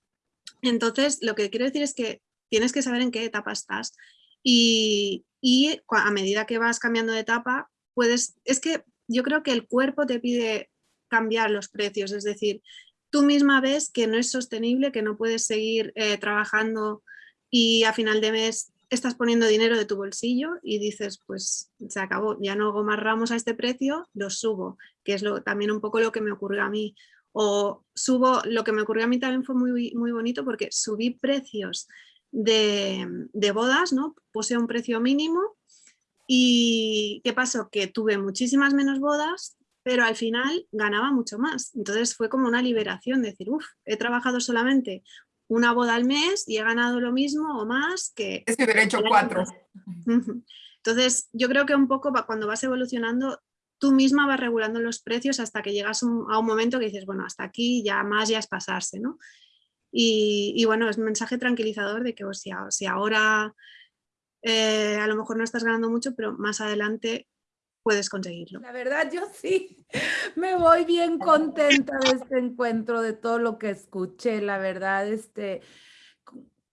Entonces, lo que quiero decir es que tienes que saber en qué etapa estás y, a medida que vas cambiando de etapa, puedes, es que yo creo que el cuerpo te pide cambiar los precios, es decir, tú misma ves que no es sostenible, que no puedes seguir eh, trabajando y a final de mes estás poniendo dinero de tu bolsillo y dices, pues se acabó, ya no hago más ramos a este precio, los subo, que es lo, también un poco lo que me ocurrió a mí. O subo, lo que me ocurrió a mí también fue muy, muy bonito porque subí precios de, bodas, ¿no? Puse un precio mínimo y ¿qué pasó? Que tuve muchísimas menos bodas, pero al final ganaba mucho más. Entonces fue como una liberación, decir, uff, he trabajado solamente una boda al mes y he ganado lo mismo o más que... Es que hubiera hecho cuatro. Entonces yo creo que un poco cuando vas evolucionando, tú misma vas regulando los precios hasta que llegas a un momento que dices, bueno, hasta aquí ya más ya es pasarse, ¿no? Y, bueno, es un mensaje tranquilizador de que si, ahora eh, a lo mejor no estás ganando mucho, pero más adelante puedes conseguirlo. La verdad, yo sí. Me voy bien contenta de este encuentro, de todo lo que escuché, la verdad, este,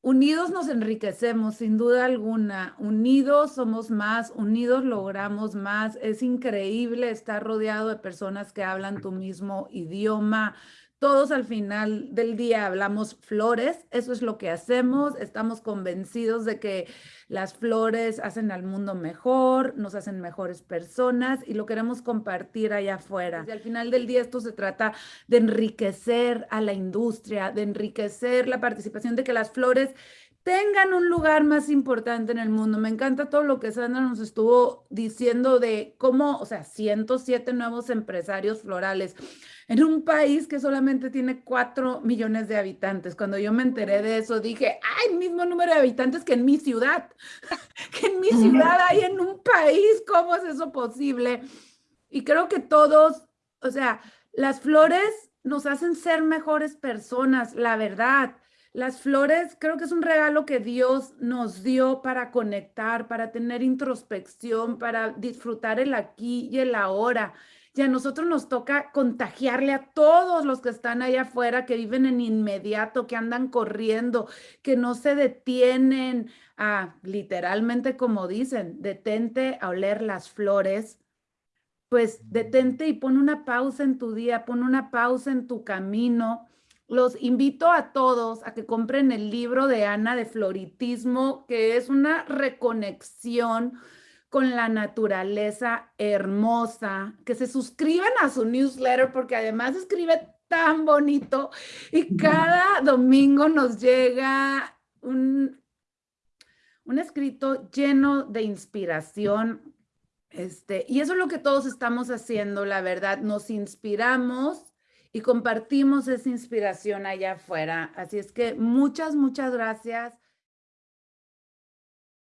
unidos nos enriquecemos, sin duda alguna, unidos somos más, unidos logramos más, es increíble estar rodeado de personas que hablan tu mismo idioma, todos al final del día hablamos flores, eso es lo que hacemos, estamos convencidos de que las flores hacen al mundo mejor, nos hacen mejores personas y lo queremos compartir allá afuera. Y al final del día esto se trata de enriquecer a la industria, de enriquecer la participación de que las flores tengan un lugar más importante en el mundo. Me encanta todo lo que Sandra nos estuvo diciendo de cómo, o sea, 107 nuevos empresarios florales en un país que solamente tiene 4 millones de habitantes. Cuando yo me enteré de eso, dije, el mismo número de habitantes que en mi ciudad, que en mi ciudad hay en un país, ¿cómo es eso posible? Y creo que todos, o sea, las flores nos hacen ser mejores personas, la verdad. Las flores creo que es un regalo que Dios nos dio para conectar, para tener introspección, para disfrutar el aquí y el ahora. Y a nosotros nos toca contagiarle a todos los que están allá afuera, que viven en inmediato, que andan corriendo, que no se detienen. A, literalmente como dicen, detente a oler las flores, pues detente y pon una pausa en tu día, pon una pausa en tu camino. Los invito a todos a que compren el libro de Ana de Floritismo, que es una reconexión con la naturaleza hermosa, que se suscriban a su newsletter porque además escribe tan bonito y cada domingo nos llega un, un escrito lleno de inspiración. Este, y eso es lo que todos estamos haciendo, la verdad, nos inspiramos y compartimos esa inspiración allá afuera. Así es que muchas, muchas gracias